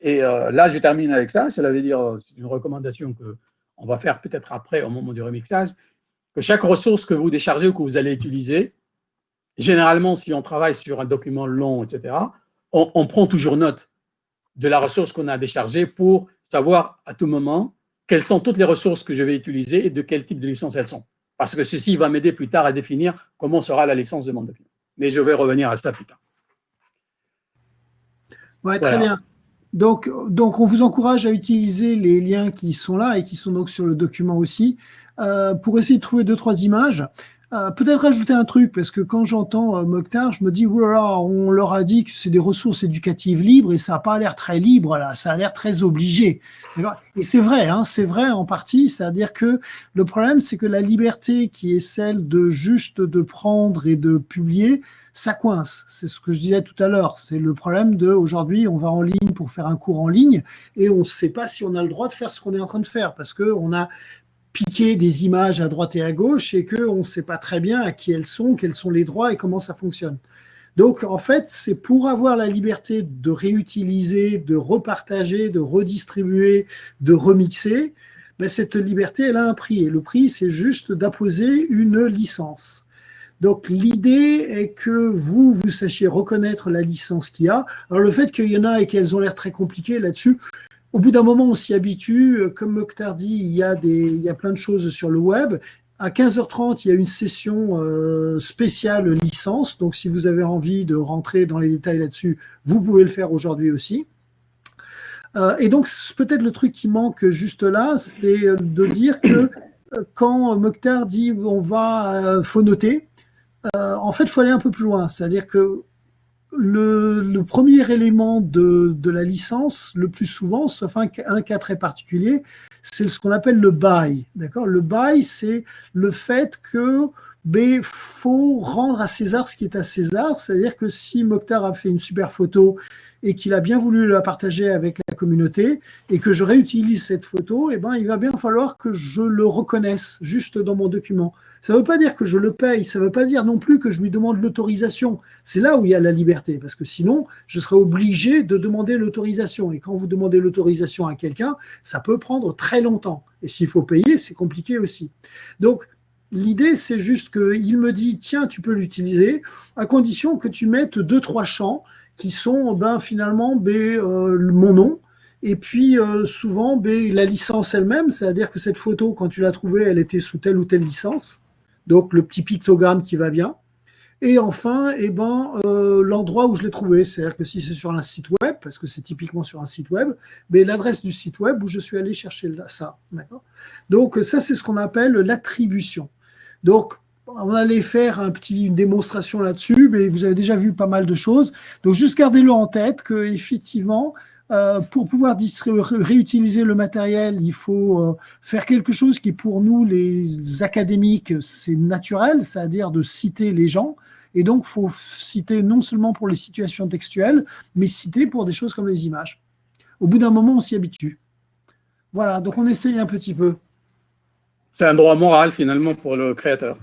Et là, je termine avec ça. Cela veut dire, c'est une recommandation qu'on va faire peut-être après, au moment du remixage, que chaque ressource que vous déchargez ou que vous allez utiliser, généralement, si on travaille sur un document long, etc., on, prend toujours note de la ressource qu'on a déchargée pour savoir à tout moment quelles sont toutes les ressources que je vais utiliser et de quel type de licence elles sont. Parce que ceci va m'aider plus tard à définir comment sera la licence de mon document. Mais je vais revenir à ça plus tard. Oui, très bien. Donc, donc, on vous encourage à utiliser les liens qui sont là et qui sont donc sur le document aussi euh, pour essayer de trouver deux, trois images. Euh, peut-être ajouter un truc, parce que quand j'entends euh, Mokhtar, je me dis, voilà, on leur a dit que c'est des ressources éducatives libres et ça n'a pas l'air très libre, là, ça a l'air très obligé. Et c'est vrai, hein, c'est vrai en partie, c'est-à-dire que le problème, c'est que la liberté qui est celle de juste de prendre et de publier, ça coince. C'est ce que je disais tout à l'heure. C'est le problème de aujourd'hui, on va en ligne pour faire un cours en ligne et on ne sait pas si on a le droit de faire ce qu'on est en train de faire parce qu'on a piquer des images à droite et à gauche et qu'on ne sait pas très bien à qui elles sont, quels sont les droits et comment ça fonctionne. Donc, en fait, c'est pour avoir la liberté de réutiliser, de repartager, de redistribuer, de remixer, ben, cette liberté, elle a un prix. Et le prix, c'est juste d'apposer une licence. Donc, l'idée est que vous, vous sachiez reconnaître la licence qu'il y a. Alors, le fait qu'il y en a et qu'elles ont l'air très compliquées là-dessus, au bout d'un moment, on s'y habitue. Euh, comme Mokhtar dit, il y, a des, il y a plein de choses sur le web. À 15h30, il y a une session euh, spéciale licence. Donc, si vous avez envie de rentrer dans les détails là-dessus, vous pouvez le faire aujourd'hui aussi. Euh, et donc, peut-être le truc qui manque juste là, c'est de dire que quand Mokhtar dit on va, faut noter, en fait, il faut aller un peu plus loin. C'est-à-dire que le, premier élément de, la licence, le plus souvent, sauf un, cas très particulier, c'est ce qu'on appelle le bail. Le bail, c'est le fait que il faut rendre à César ce qui est à César, c'est-à-dire que si Mokhtar a fait une super photo et qu'il a bien voulu la partager avec la communauté et que je réutilise cette photo, eh ben, il va bien falloir que je le reconnaisse juste dans mon document. Ça ne veut pas dire que je le paye, ça ne veut pas dire non plus que je lui demande l'autorisation. C'est là où il y a la liberté, parce que sinon, je serais obligé de demander l'autorisation. Et quand vous demandez l'autorisation à quelqu'un, ça peut prendre très longtemps. Et s'il faut payer, c'est compliqué aussi. Donc, L'idée, c'est juste qu'il me dit, tiens, tu peux l'utiliser, à condition que tu mettes deux, trois champs qui sont ben, finalement ben, euh, mon nom, et puis euh, souvent ben, la licence elle-même, c'est-à-dire que cette photo, quand tu l'as trouvée, elle était sous telle ou telle licence donc le petit pictogramme qui va bien. Et enfin, eh ben, euh, l'endroit où je l'ai trouvé, c'est-à-dire que si c'est sur un site web, parce que c'est typiquement sur un site web, mais l'adresse du site web où je suis allé chercher ça. Donc ça, c'est ce qu'on appelle l'attribution. Donc, on allait faire un petit, une démonstration là-dessus, mais vous avez déjà vu pas mal de choses. Donc, juste gardez-le en tête que effectivement, euh, pour pouvoir réutiliser le matériel, il faut euh, faire quelque chose qui, pour nous, les académiques, c'est naturel, c'est-à-dire de citer les gens. Et donc, il faut citer non seulement pour les situations textuelles, mais citer pour des choses comme les images. Au bout d'un moment, on s'y habitue. Voilà, donc on essaye un petit peu. C'est un droit moral, finalement, pour le créateur.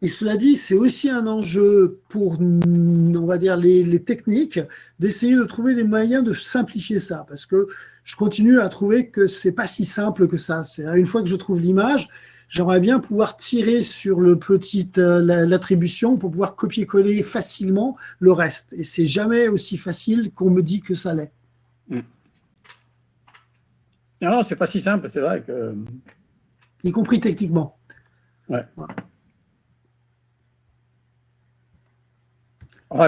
Et cela dit, c'est aussi un enjeu pour, on va dire, les, techniques, d'essayer de trouver des moyens de simplifier ça, parce que je continue à trouver que c'est pas si simple que ça. C'est une fois que je trouve l'image, j'aimerais bien pouvoir tirer sur le petit euh, l'attribution pour pouvoir copier-coller facilement le reste. Et c'est jamais aussi facile qu'on me dit que ça l'est. Hmm. Non, c'est pas si simple, c'est vrai que. Y compris techniquement. Ouais.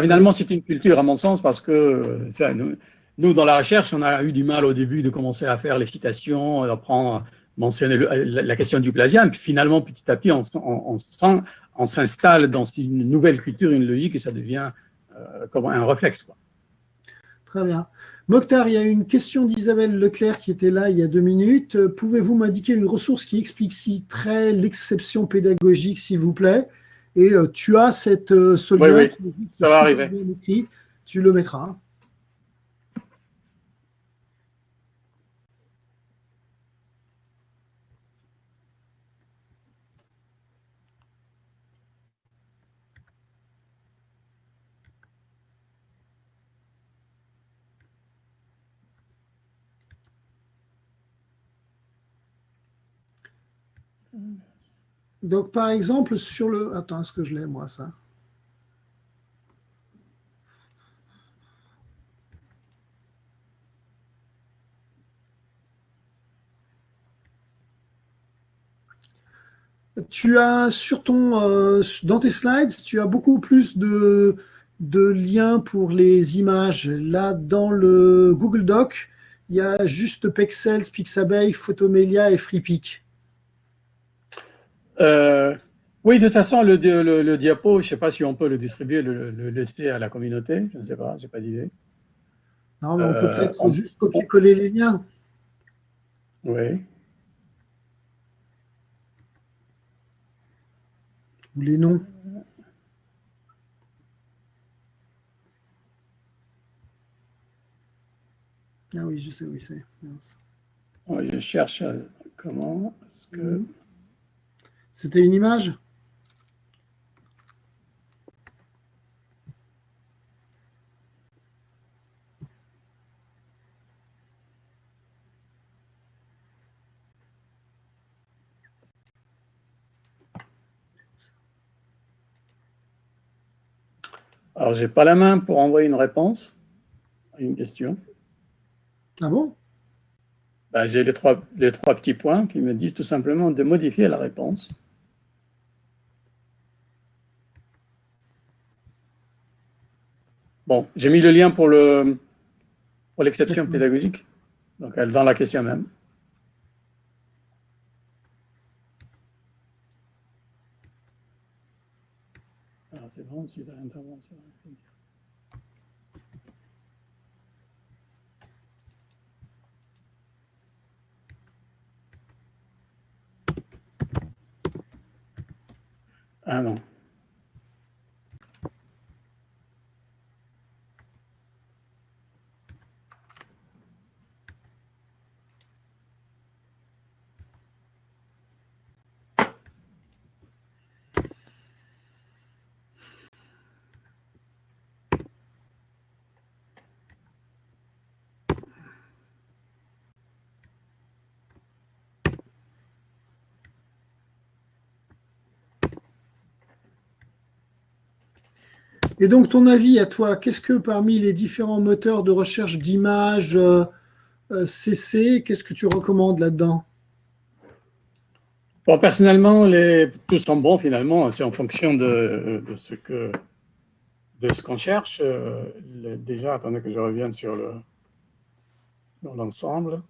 finalement, c'est une culture, à mon sens, parce que nous, dans la recherche, on a eu du mal au début de commencer à faire les citations, à prendre, mentionner la, question du plagiat. Puis finalement, petit à petit, on, on, s'installe dans une nouvelle culture, une logique, et ça devient euh, comme un réflexe. Quoi. Très bien. Mokhtar, il y a une question d'Isabelle Leclerc qui était là il y a deux minutes. Pouvez-vous m'indiquer une ressource qui expliciterait l'exception pédagogique, s'il vous plaît? Et euh, tu as cette, euh, ce lien ça va arriver. tu le mettras. Donc, par exemple, sur le... Attends, est-ce que je l'ai, moi, ça? Tu as sur ton, euh, dans tes slides, tu as beaucoup plus de, de liens pour les images. Là, dans le Google Doc, il y a juste Pexels, Pixabay, Photomelia et FreePic. Euh, oui, de toute façon, le, le, diapo, je ne sais pas si on peut le distribuer, le, laisser à la communauté. Je ne sais pas, je n'ai pas d'idée. Non, mais on peut euh, peut-être juste copier-coller les liens. Oui. Ou les noms. Ah oui, je sais où c'est. je cherche comment. que... C'était une image? Alors, j'ai pas la main pour envoyer une réponse à une question. Ah bon? Ben, J'ai les trois, les trois petits points qui me disent tout simplement de modifier la réponse. Bon, j'ai mis le lien pour l'exception pour pédagogique, donc elle dans la question même. Alors c'est bon, si l'intervention. Ah non. Et donc, ton avis à toi, qu'est-ce que parmi les différents moteurs de recherche d'images CC, euh, qu'est-ce que tu recommandes là-dedans? Bon, personnellement, les, tous sont bons finalement. C'est en fonction de, ce que de ce qu'on cherche. Euh, déjà, attendez que je revienne sur le l'ensemble.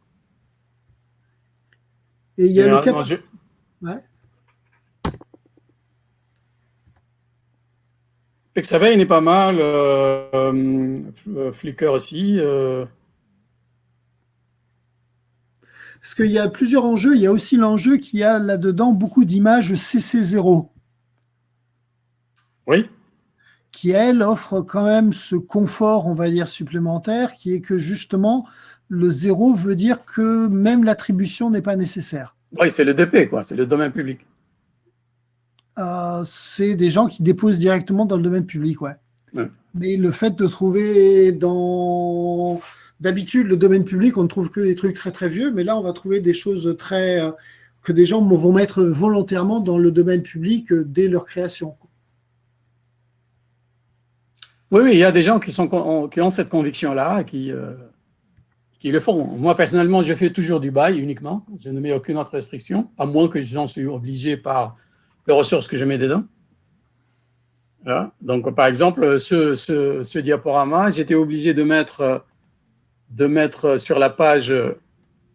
Et il y a le cap... Ouais. Pixabay n'est pas mal, euh, euh, Flickr aussi. Euh. Parce qu'il y a plusieurs enjeux. Il y a aussi l'enjeu qu'il y a là-dedans beaucoup d'images CC0. Oui. Qui, elle, offre quand même ce confort, on va dire, supplémentaire, qui est que justement, le zéro veut dire que même l'attribution n'est pas nécessaire. Oui, c'est le DP, quoi. C'est le domaine public. Euh, c'est des gens qui déposent directement dans le domaine public, ouais. Mais le fait de trouver dans... D'habitude, le domaine public, on ne trouve que des trucs très très vieux, mais là, on va trouver des choses très... Euh, que des gens vont mettre volontairement dans le domaine public euh, dès leur création. Oui, oui, il y a des gens qui, sont, qui ont cette conviction-là, qui, qui le font. Moi, personnellement, je fais toujours du bail uniquement. Je ne mets aucune autre restriction, à moins que j'en suis obligé par les ressources que je mets dedans. Donc, par exemple, ce, ce, diaporama, j'étais obligé de mettre, de mettre sur la page,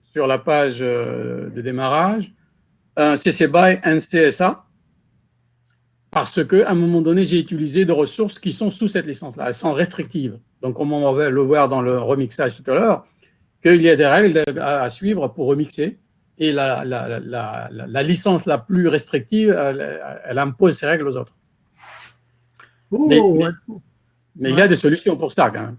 sur la page de démarrage un CC BY, un CSA, parce qu'à un moment donné, j'ai utilisé des ressources qui sont sous cette licence-là, elles sont restrictives. Donc, on va le voir dans le remixage tout à l'heure, qu'il y a des règles à suivre pour remixer et la, la, la, la, licence la plus restrictive, elle, impose ses règles aux autres. Oh, mais, il y a des solutions pour ça quand même.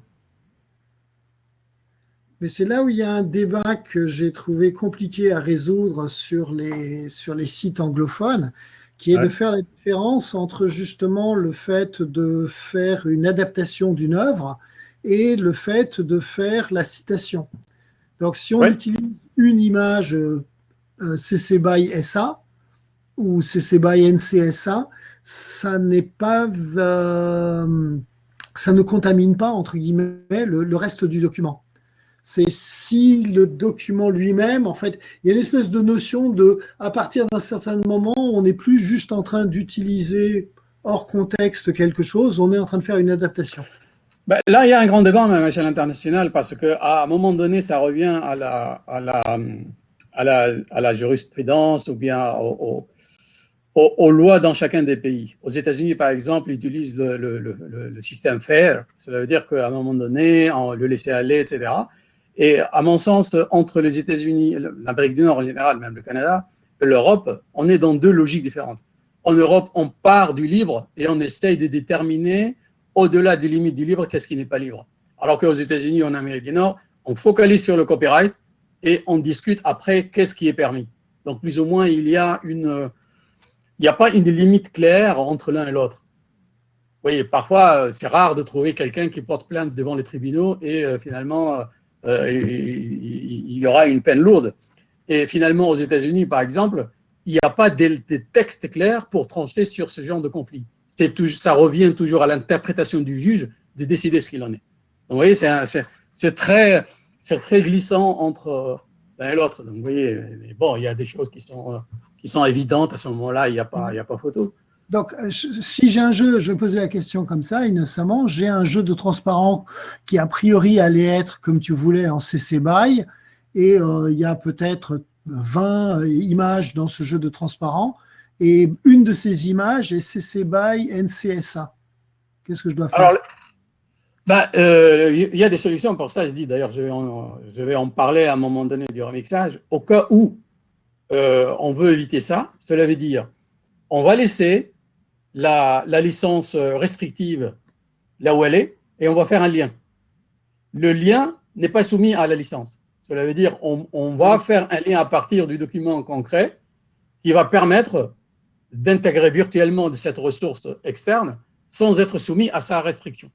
Mais c'est là où il y a un débat que j'ai trouvé compliqué à résoudre sur les, sur les sites anglophones, qui est de faire la différence entre justement le fait de faire une adaptation d'une œuvre et le fait de faire la citation. Donc si on utilise une image euh, CC BY SA, ou CC BY NCSA, ça n'est pas, euh, ça ne contamine pas entre guillemets le, reste du document. C'est si le document lui-même, en fait, il y a une espèce de notion de, à partir d'un certain moment, on n'est plus juste en train d'utiliser hors contexte quelque chose, on est en train de faire une adaptation. Ben, là, il y a un grand débat même à l'échelle internationale parce qu'à un moment donné, ça revient à la, jurisprudence ou bien au, aux, lois dans chacun des pays. Aux États-Unis, par exemple, ils utilisent le, système FAIR. Cela veut dire qu'à un moment donné, on le laisser aller, etc. Et à mon sens, entre les États-Unis, l'Amérique du Nord en général, même le Canada, l'Europe, on est dans deux logiques différentes. En Europe, on part du libre et on essaye de déterminer, au-delà des limites du libre, qu'est-ce qui n'est pas libre? Alors qu'aux États-Unis, en Amérique du Nord, on focalise sur le copyright et on discute après qu'est-ce qui est permis. Donc, plus ou moins, il y a une n'y a pas une limite claire entre l'un et l'autre. Vous voyez, parfois, euh, c'est rare de trouver quelqu'un qui porte plainte devant les tribunaux et euh, finalement, euh, il, y aura une peine lourde. Et finalement, aux États-Unis, par exemple, il n'y a pas de, textes clairs pour trancher sur ce genre de conflit. Tout, ça revient toujours à l'interprétation du juge de décider ce qu'il en est. Vous voyez, c'est très, très glissant entre l'un et l'autre. Donc, vous voyez, bon, il y a des choses qui sont qui sont évidentes, à ce moment-là, il n'y a, pas, a pas photo. Donc, euh, si j'ai un jeu, je vais poser la question comme ça, innocemment, j'ai un jeu de transparent qui a priori allait être comme tu voulais en CC BY, et euh, il y a peut-être 20 euh, images dans ce jeu de transparent, et une de ces images est CC BY NCSA. Qu'est-ce que je dois faire? Alors, ben, il y a des solutions pour ça, je dis d'ailleurs, je, je, vais en parler à un moment donné du remixage, au cas où euh, on veut éviter ça. Cela veut dire, on va laisser la, licence restrictive là où elle est et on va faire un lien. Le lien n'est pas soumis à la licence. Cela veut dire, on, va faire un lien à partir du document concret qui va permettre d'intégrer virtuellement de cette ressource externe sans être soumis à sa restriction.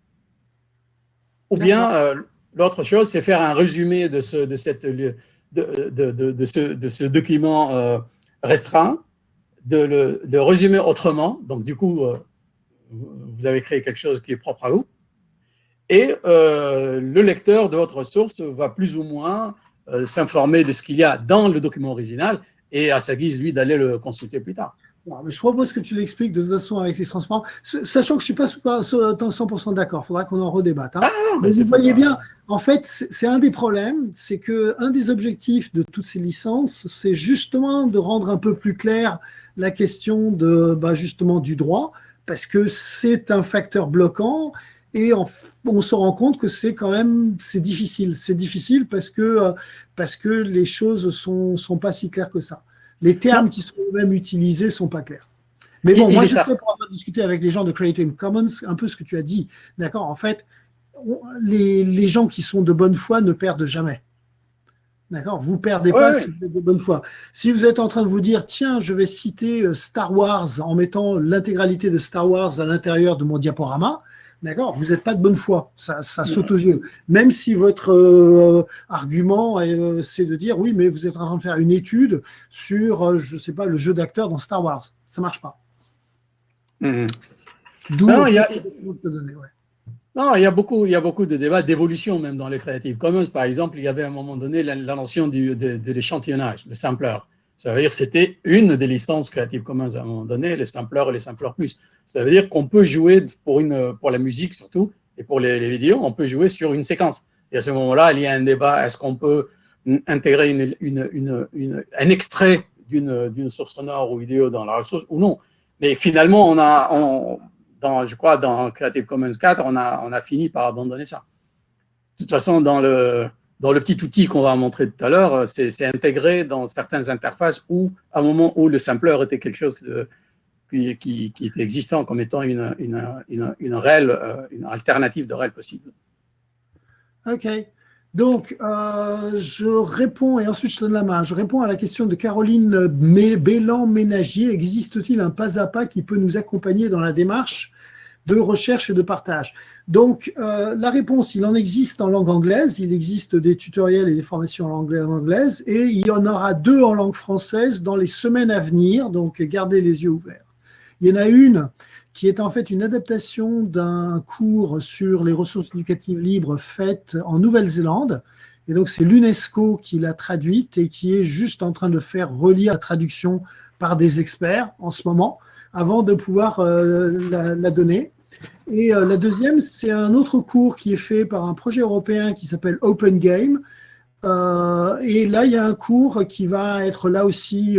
Ou bien, euh, l'autre chose, c'est faire un résumé de, ce, de cette de, ce, document euh, restreint, de le résumer autrement. Donc, du coup, euh, vous avez créé quelque chose qui est propre à vous. Et euh, le lecteur de votre source va plus ou moins s'informer de ce qu'il y a dans le document original et à sa guise, lui, d'aller le consulter plus tard je propose que tu l'expliques de toute façon avec les transparents, sachant que je ne suis pas 100% d'accord, il faudra qu'on en redébatte. Hein. Ah, mais, vous voyez bien, en fait, c'est un des problèmes, c'est qu'un des objectifs de toutes ces licences, c'est justement de rendre un peu plus clair la question de, bah, justement du droit, parce que c'est un facteur bloquant et on, se rend compte que c'est quand même c'est difficile. C'est difficile parce que, euh, parce que les choses ne sont, sont pas si claires que ça les termes qui sont même utilisés sont pas clairs. Mais bon, moi, je sais pour avoir discuté avec les gens de Creative Commons, un peu ce que tu as dit. D'accord En fait, les, gens qui sont de bonne foi ne perdent jamais. D'accord Vous ne perdez pas si vous êtes de bonne foi. Si vous êtes en train de vous dire, tiens, je vais citer euh, Star Wars en mettant l'intégralité de Star Wars à l'intérieur de mon diaporama, D'accord? Vous n'êtes pas de bonne foi, ça, saute aux yeux. Même si votre euh, argument, euh, c'est de dire, oui, mais vous êtes en train de faire une étude sur, euh, je ne sais pas, le jeu d'acteur dans Star Wars. Ça ne marche pas. Mm-hmm. non, il y a... Non, il y a beaucoup, il y a beaucoup de débats d'évolution même dans les Creative Commons. Par exemple, il y avait à un moment donné la, notion du, de, de l'échantillonnage, le sampler. Ça veut dire que c'était une des licences Creative Commons à un moment donné, les samplers et les samplers plus. Ça veut dire qu'on peut jouer pour, une, pour la musique surtout, et pour les, vidéos, on peut jouer sur une séquence. Et à ce moment-là, il y a un débat, est-ce qu'on peut intégrer un extrait d'une source sonore ou vidéo dans la ressource ou non Mais finalement, on a, dans, je crois, dans Creative Commons 4, on a, on a fini par abandonner ça. De toute façon, dans le, dans le petit outil qu'on va montrer tout à l'heure, c'est intégré dans certaines interfaces où, à un moment où le sampler était quelque chose qui, était existant comme étant une, euh, alternative de REL possible. OK. Donc, euh, je réponds, et ensuite je donne la main, je réponds à la question de Caroline Bélan-Ménagier. Existe-t-il un pas à pas qui peut nous accompagner dans la démarche? De recherche et de partage. Donc, euh, la réponse, il en existe en langue anglaise, il existe des tutoriels et des formations en en anglaise, et il y en aura deux en langue française dans les semaines à venir, donc gardez les yeux ouverts. Il y en a une qui est en fait une adaptation d'un cours sur les ressources éducatives libres faites en Nouvelle-Zélande, et donc c'est l'UNESCO qui l'a traduite et qui est juste en train de faire relire la traduction par des experts en ce moment, avant de pouvoir euh, la, donner. Et euh, la deuxième, c'est un autre cours qui est fait par un projet européen qui s'appelle Open Game. Euh, et là, il y a un cours qui va être là aussi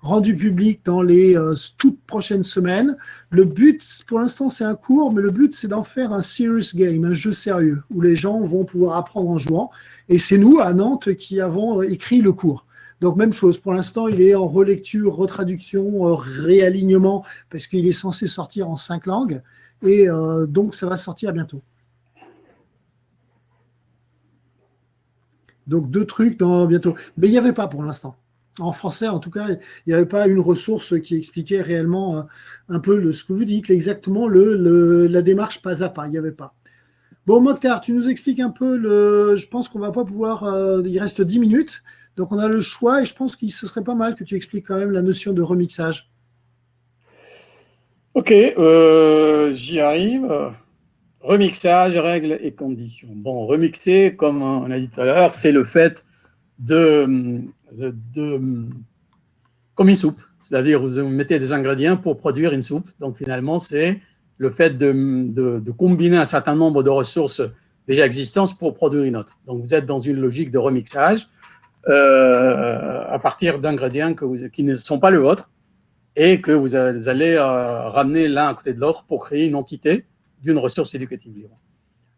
rendu public dans les toutes prochaines semaines. Le but, pour l'instant, c'est un cours, mais le but, c'est d'en faire un serious game, un jeu sérieux, où les gens vont pouvoir apprendre en jouant. Et c'est nous, à Nantes, qui avons écrit le cours. Donc, même chose, pour l'instant, il est en relecture, retraduction, euh, réalignement, parce qu'il est censé sortir en cinq langues. Et euh, donc, ça va sortir bientôt. Donc, deux trucs dans bientôt. Mais il n'y avait pas pour l'instant. En français, en tout cas, il n'y avait pas une ressource qui expliquait réellement euh, un peu ce que vous dites, exactement la démarche pas à pas. Il n'y avait pas. Bon, Mokhtar, tu nous expliques un peu le. Je pense qu'on ne va pas pouvoir. il reste dix minutes. Donc on a le choix et je pense que ce serait pas mal que tu expliques quand même la notion de remixage. Ok, euh, j'y arrive. Remixage, règles et conditions. Bon, remixer, comme on a dit tout à l'heure, c'est le fait de, de, comme une soupe. C'est-à-dire, vous mettez des ingrédients pour produire une soupe. Donc, finalement, c'est le fait de, de, combiner un certain nombre de ressources déjà existantes pour produire une autre. Donc, vous êtes dans une logique de remixage. Euh, à partir d'ingrédients qui ne sont pas le vôtre et que vous allez euh, ramener l'un à côté de l'autre pour créer une entité d'une ressource éducative libre.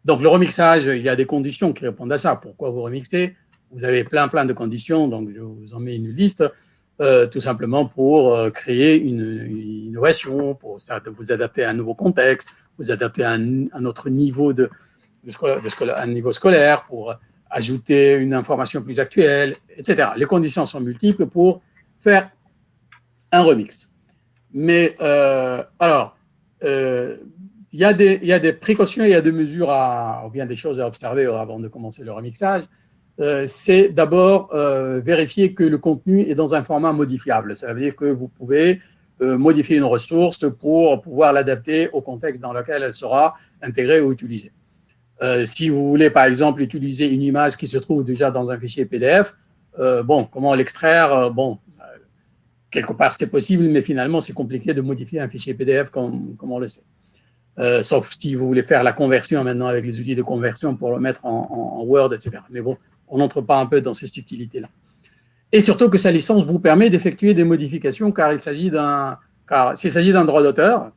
Donc le remixage, il y a des conditions qui répondent à ça. Pourquoi vous remixez? Vous avez plein plein de conditions, donc je vous en mets une liste, euh, tout simplement pour créer une, innovation, pour vous adapter à un nouveau contexte, vous adapter à un, autre niveau de, de, un niveau scolaire, pour ajouter une information plus actuelle, etc. Les conditions sont multiples pour faire un remix. Mais euh, alors, euh, il y, a des, précautions, il y a des mesures, à, ou bien des choses à observer avant de commencer le remixage. Euh, c'est d'abord vérifier que le contenu est dans un format modifiable. Ça veut dire que vous pouvez modifier une ressource pour pouvoir l'adapter au contexte dans lequel elle sera intégrée ou utilisée. Euh, si vous voulez, par exemple, utiliser une image qui se trouve déjà dans un fichier PDF, euh, bon, comment l'extraire? Euh, Bon, quelque part, c'est possible, mais finalement, c'est compliqué de modifier un fichier PDF comme, on le sait. sauf si vous voulez faire la conversion maintenant avec les outils de conversion pour le mettre en, Word, etc. Mais bon, on n'entre pas un peu dans ces subtilités-là. Et surtout que sa licence vous permet d'effectuer des modifications car il s'agit d'un car s'il s'agit d'un droit d'auteur,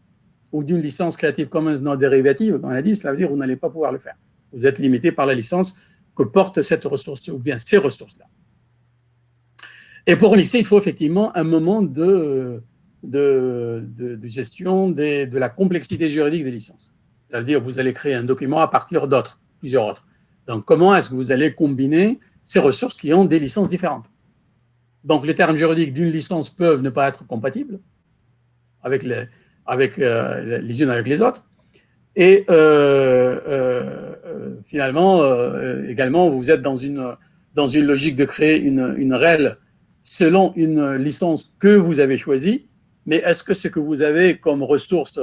ou d'une licence Creative Commons non dérivative, on a dit, cela veut dire que vous n'allez pas pouvoir le faire. Vous êtes limité par la licence que porte cette ressource, ou bien ces ressources-là. Et pour remixer, il faut effectivement un moment de, de, de, gestion de la complexité juridique des licences. C'est-à-dire vous allez créer un document à partir d'autres, plusieurs autres. Donc, comment est-ce que vous allez combiner ces ressources qui ont des licences différentes? Donc, les termes juridiques d'une licence peuvent ne pas être compatibles avec les, avec, euh, les unes avec les autres. Et euh, euh, finalement, également, vous êtes dans une, dans une logique de créer une, une REL selon une licence que vous avez choisie, mais est-ce que ce que vous avez comme ressources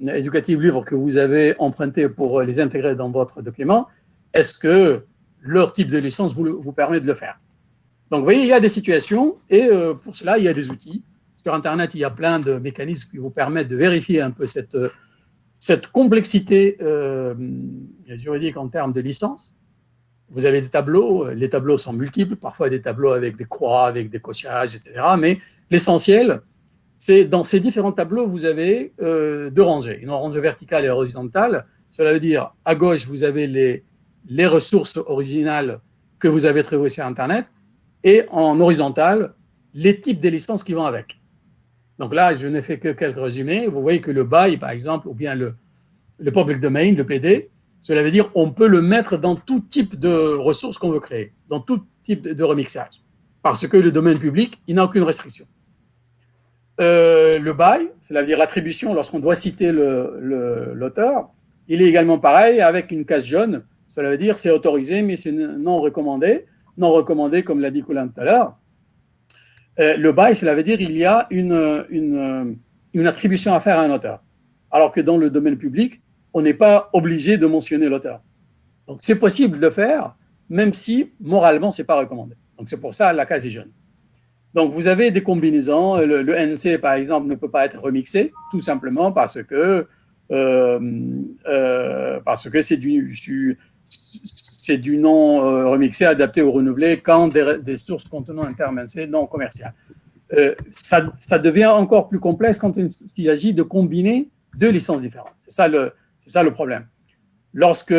éducatives libres que vous avez empruntées pour les intégrer dans votre document, est-ce que leur type de licence vous, permet de le faire? Donc, vous voyez, il y a des situations, et pour cela, il y a des outils. Sur Internet, il y a plein de mécanismes qui vous permettent de vérifier un peu cette, cette complexité euh, juridique en termes de licence. Vous avez des tableaux, les tableaux sont multiples, parfois des tableaux avec des croix, avec des cochages, etc. Mais l'essentiel, c'est dans ces différents tableaux, vous avez euh, deux rangées, une rangée verticale et horizontale. Cela veut dire, à gauche, vous avez les, les ressources originales que vous avez trouvées sur Internet, et en horizontal, les types de licences qui vont avec. Donc là, je n'ai fait que quelques résumés. Vous voyez que le bail, par exemple, ou bien le, le public domain, le PD, cela veut dire on peut le mettre dans tout type de ressources qu'on veut créer, dans tout type de remixage. Parce que le domaine public, il n'a aucune restriction. euh, le bail, c'est-à-dire l'attribution lorsqu'on doit citer l'auteur, il est également pareil avec une case jaune. Cela veut dire c'est autorisé, mais c'est non recommandé. Non recommandé, comme l'a dit Colin tout à l'heure. Euh, le bail, cela veut dire il y a une attribution à faire à un auteur. Alors que dans le domaine public, on n'est pas obligé de mentionner l'auteur. Donc c'est possible de le faire, même si moralement, ce n'est pas recommandé. Donc c'est pour ça la case est jaune. Donc vous avez des combinaisons, le, NC par exemple ne peut pas être remixé, tout simplement parce que euh, euh, c'est du, du non euh, remixé adapté ou renouvelé quand des, sources contenant un terme NC non commercial. Ça, ça, devient encore plus complexe quand il s'agit de combiner deux licences différentes. C'est ça le, c'est ça le problème. Lorsque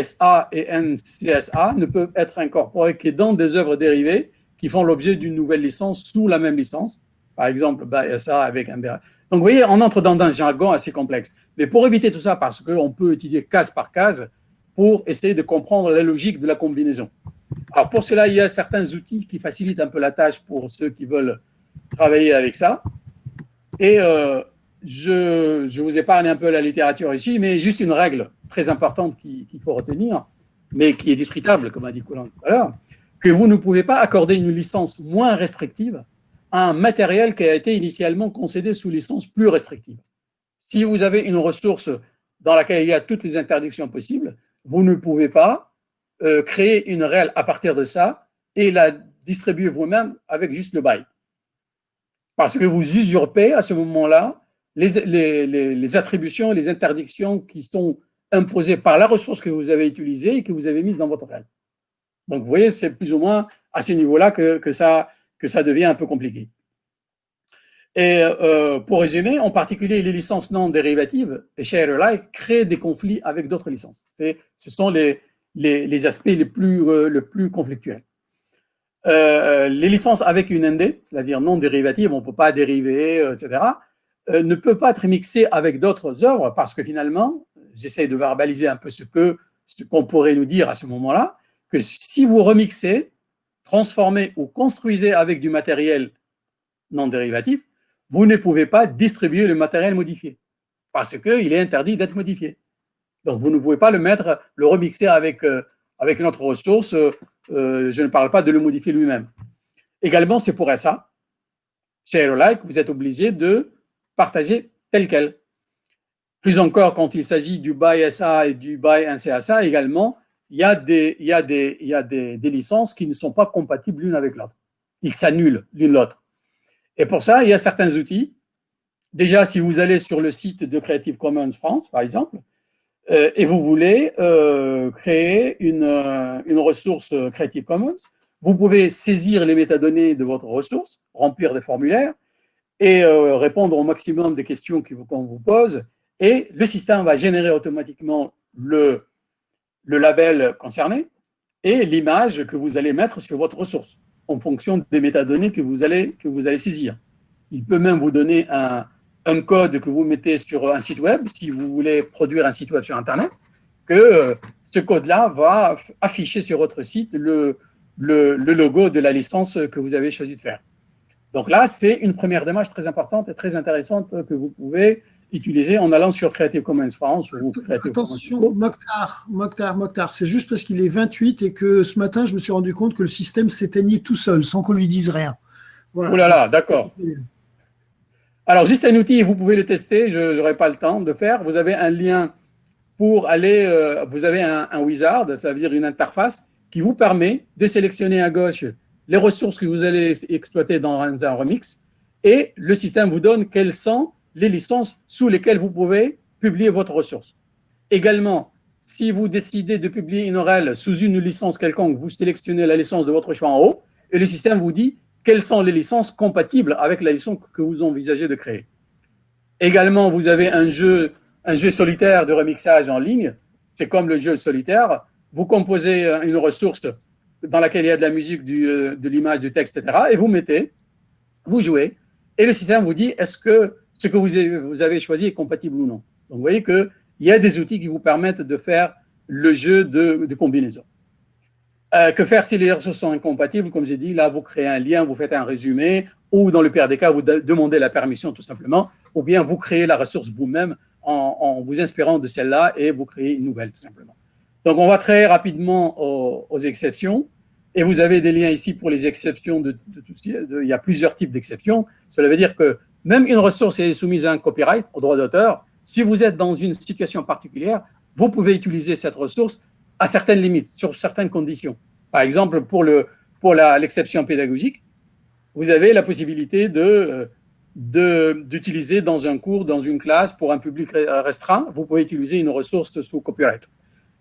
SA et NCSA ne peuvent être incorporés que dans des œuvres dérivées qui font l'objet d'une nouvelle licence sous la même licence. Par exemple, SA avec un Donc, vous voyez, on entre dans un jargon assez complexe. Mais pour éviter tout ça, parce qu'on peut étudier case par case pour essayer de comprendre la logique de la combinaison. Alors, pour cela, il y a certains outils qui facilitent un peu la tâche pour ceux qui veulent travailler avec ça. Et euh, je, je, vous épargne un peu la littérature ici, mais juste une règle très importante qu'il faut retenir, mais qui est discutable, comme a dit Colin tout à l'heure, que vous ne pouvez pas accorder une licence moins restrictive à un matériel qui a été initialement concédé sous licence plus restrictive. Si vous avez une ressource dans laquelle il y a toutes les interdictions possibles, vous ne pouvez pas euh, créer une réelle à partir de ça et la distribuer vous-même avec juste le bail. Parce que vous usurpez à ce moment-là les, attributions les interdictions qui sont imposées par la ressource que vous avez utilisée et que vous avez mise dans votre réel. Donc, vous voyez, c'est plus ou moins à ce niveau-là que, ça, devient un peu compliqué. Et euh, pour résumer, en particulier, les licences non dérivatives et share-alike créent des conflits avec d'autres licences. Ce sont les, aspects les plus, euh, conflictuels. Euh, les licences avec une ND, c'est-à-dire non dérivatives, on ne peut pas dériver, etc., ne peut pas être mixées avec d'autres œuvres parce que finalement, j'essaie de verbaliser un peu ce qu'on ce qu'on pourrait nous dire à ce moment-là, que si vous remixez, transformez ou construisez avec du matériel non dérivatif, vous ne pouvez pas distribuer le matériel modifié parce qu'il est interdit d'être modifié. Donc, vous ne pouvez pas le mettre, le remixer avec, euh, avec notre ressource. Euh, je ne parle pas de le modifier lui-même. Également, c'est pour ça, chez Aerolike, vous êtes obligé de partager tel quel. Plus encore, quand il s'agit du BY SA et du BY NCSA, également, il y a des, licences qui ne sont pas compatibles l'une avec l'autre. Ils s'annulent l'une l'autre. Et pour ça, il y a certains outils. Déjà, si vous allez sur le site de Creative Commons France, par exemple, euh, et vous voulez euh, créer une, euh, une ressource Creative Commons, vous pouvez saisir les métadonnées de votre ressource, remplir des formulaires et euh, répondre au maximum des questions qu'on vous pose, et le système va générer automatiquement le, label concerné et l'image que vous allez mettre sur votre ressource en fonction des métadonnées que vous allez, que vous allez saisir. Il peut même vous donner un, un code que vous mettez sur un site web, si vous voulez produire un site web sur Internet, que euh, ce code-là va afficher sur votre site le, le, logo de la licence que vous avez choisi de faire. Donc là, c'est une première démarche très importante et très intéressante que vous pouvez utiliser en allant sur Creative Commons France ou Creative Attention, Mokhtar, Mokhtar, Mokhtar, c'est juste parce qu'il est 28 et que ce matin, je me suis rendu compte que le système s'éteignait tout seul, sans qu'on lui dise rien. Voilà. Oh là là, d'accord. Alors, juste un outil, vous pouvez le tester, je n'aurai pas le temps de faire. Vous avez un lien pour aller, euh, vous avez un, un, wizard, ça veut dire une interface, qui vous permet de sélectionner à gauche les ressources que vous allez exploiter dans un remix, et le système vous donne quelles sont les licences sous lesquelles vous pouvez publier votre ressource. Également, si vous décidez de publier une ORL sous une licence quelconque, vous sélectionnez la licence de votre choix en haut et le système vous dit quelles sont les licences compatibles avec la licence que vous envisagez de créer. Également, vous avez un jeu, un jeu solitaire de remixage en ligne. C'est comme le jeu solitaire. Vous composez une ressource dans laquelle il y a de la musique, euh, de l'image, du texte, etc. Et vous mettez, vous jouez, et le système vous dit est-ce que ce que vous avez choisi est compatible ou non. Donc, vous voyez qu'il y a des outils qui vous permettent de faire le jeu de, de combinaison. Euh, que faire si les ressources sont incompatibles? Comme j'ai dit, là, vous créez un lien, vous faites un résumé, ou dans le pire des cas, vous demandez la permission tout simplement, ou bien vous créez la ressource vous-même en, vous inspirant de celle-là et vous créez une nouvelle tout simplement. Donc, on va très rapidement aux, exceptions. Et vous avez des liens ici pour les exceptions. Il y a plusieurs types d'exceptions. Cela veut dire que même une ressource est soumise à un copyright, au droit d'auteur. Si vous êtes dans une situation particulière, vous pouvez utiliser cette ressource à certaines limites, sur certaines conditions. Par exemple, pour l'exception pédagogique, vous avez la possibilité d'utiliser dans un cours, dans une classe, pour un public restreint, vous pouvez utiliser une ressource sous copyright.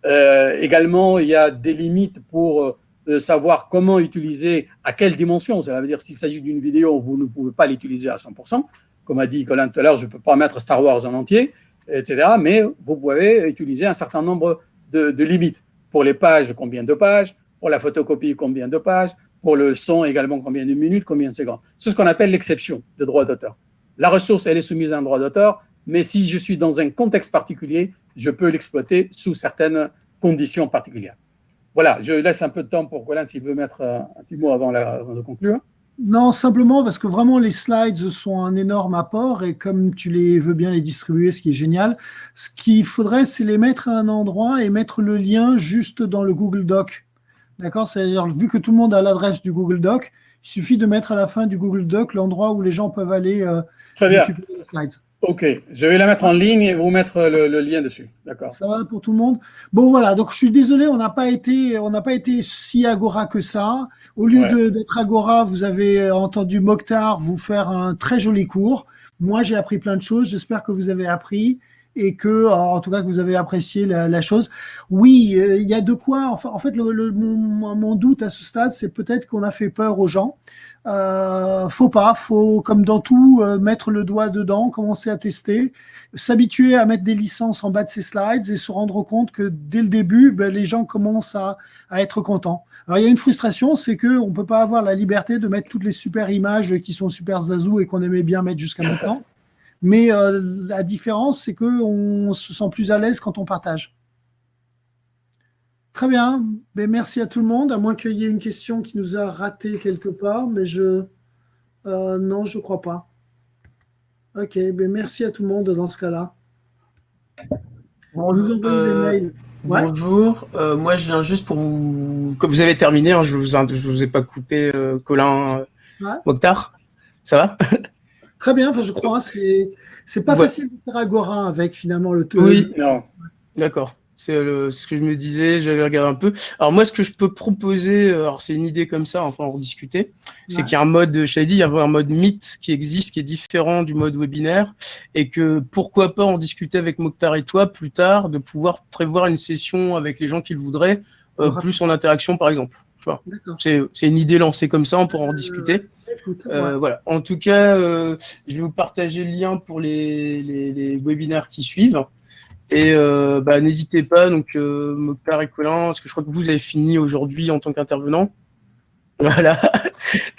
Euh, également, il y a des limites pour euh, savoir comment utiliser, à quelle dimension. Ça veut dire s'il s'agit d'une vidéo, vous ne pouvez pas l'utiliser à 100%. Comme a dit Colin tout à l'heure, je ne peux pas mettre Star Wars en entier, etc. Mais vous pouvez utiliser un certain nombre de, de limites. Pour les pages, combien de pages? Pour la photocopie, combien de pages? Pour le son, également, combien de minutes Combien de secondes? C'est ce qu'on appelle l'exception de droit d'auteur. La ressource, elle est soumise à un droit d'auteur, mais si je suis dans un contexte particulier, je peux l'exploiter sous certaines conditions particulières. Voilà, je laisse un peu de temps pour Colin s'il veut mettre un petit mot avant, de conclure. Non, simplement parce que vraiment les slides sont un énorme apport et comme tu les veux bien les distribuer, ce qui est génial, ce qu'il faudrait, c'est les mettre à un endroit et mettre le lien juste dans le Google Doc. D'accord? C'est-à-dire, vu que tout le monde a l'adresse du Google Doc, il suffit de mettre à la fin du Google Doc l'endroit où les gens peuvent aller euh, Très bien. les slides. Ok, je vais la mettre en ligne et vous mettre le, lien dessus. D'accord. Ça va pour tout le monde. Bon voilà, donc je suis désolé, on n'a pas été, on n'a pas été si agora que ça. Au lieu d'être agora, vous avez entendu Mokhtar vous faire un très joli cours. Moi, j'ai appris plein de choses. J'espère que vous avez appris et que, en tout cas, que vous avez apprécié la, chose. Oui, euh, il y a de quoi. Enfin, en fait, le, mon, mon, doute à ce stade, c'est peut-être qu'on a fait peur aux gens. Euh, faut pas, faut comme dans tout euh, mettre le doigt dedans, commencer à tester, s'habituer à mettre des licences en bas de ses slides et se rendre compte que dès le début, ben, les gens commencent à, à, être contents. Alors il y a une frustration, c'est que on peut pas avoir la liberté de mettre toutes les super images qui sont super zazou et qu'on aimait bien mettre jusqu'à maintenant. Mais euh, la différence, c'est que on se sent plus à l'aise quand on partage. Très bien. Ben, merci à tout le monde, à moins qu'il y ait une question qui nous a raté quelque part, mais je... Euh, non, je ne crois pas. Ok, ben, merci à tout le monde dans ce cas-là. Bonjour. Euh, bonjour. Euh, moi, je viens juste pour vous... Comme vous avez terminé, hein, je ne vous, vous ai pas coupé, Colin Mokhtar. Ça va? Très bien, enfin, je crois. C'est pas facile de faire Agora avec finalement le taux. Oui, non. D'accord. C'est ce que je me disais, j'avais regardé un peu. Alors moi, ce que je peux proposer, euh, alors c'est une idée comme ça, enfin en rediscuter, c'est qu'il y a un mode, je t'avais dit, il y a un mode Meet qui existe, qui est différent du mode webinaire, et que pourquoi pas en discuter avec Mokhtar et toi plus tard, de pouvoir prévoir une session avec les gens qui le voudraient, euh, plus en interaction par exemple. C'est une idée lancée comme ça, on pourra en euh, discuter. Voilà. En tout cas, je vais vous partager le lien pour les, les, les webinaires qui suivent. Et euh, bah, n'hésitez pas, donc euh, Mokhtar et Colin, parce que je crois que vous avez fini aujourd'hui en tant qu'intervenant. Voilà,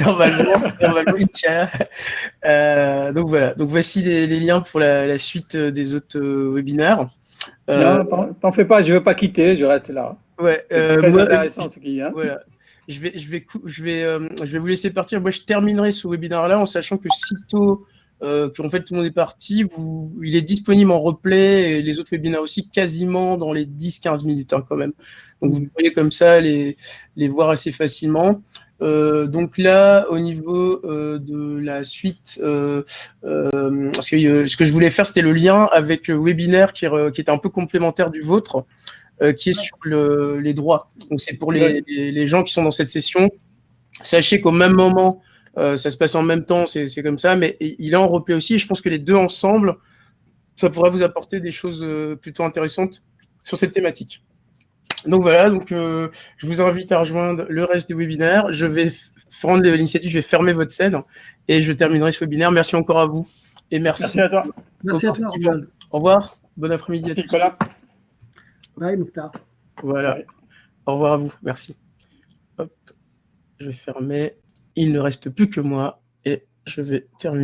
normalement, euh, donc voilà, donc voici les, liens pour la, suite des autres webinaires. non, t'en fais pas, je ne veux pas quitter, je reste là. Ouais, très intéressant ce qu'il y a. Voilà. Je vais, je, vais, je, vais, je vais vous laisser partir. Moi, je terminerai ce webinaire-là en sachant que sitôt euh, en fait tout le monde est parti. Vous, il est disponible en replay et les autres webinaires aussi quasiment dans les 10-15 minutes hein, quand même. Donc vous pouvez comme ça les, les voir assez facilement. Euh, donc là, au niveau euh, de la suite, euh, euh parce que, euh, ce que je voulais faire, c'était le lien avec le webinaire qui, qui était un peu complémentaire du vôtre, qui est sur le, les droits. Donc c'est pour les, les, les, gens qui sont dans cette session. Sachez qu'au même moment, euh, ça se passe en même temps, c'est comme ça, mais il est en replay aussi. Et je pense que les deux ensemble, ça pourrait vous apporter des choses euh, plutôt intéressantes sur cette thématique. Donc voilà, donc euh, je vous invite à rejoindre le reste du webinaire. Je vais prendre l'initiative, je vais fermer votre scène et je terminerai ce webinaire. Merci encore à vous et merci. Merci à toi. Merci à toi. Au revoir. Bon après-midi. Merci Nicolas. Bye Mouktar. Voilà. Au revoir à vous. Merci. Hop. Je vais fermer il ne reste plus que moi et je vais terminer.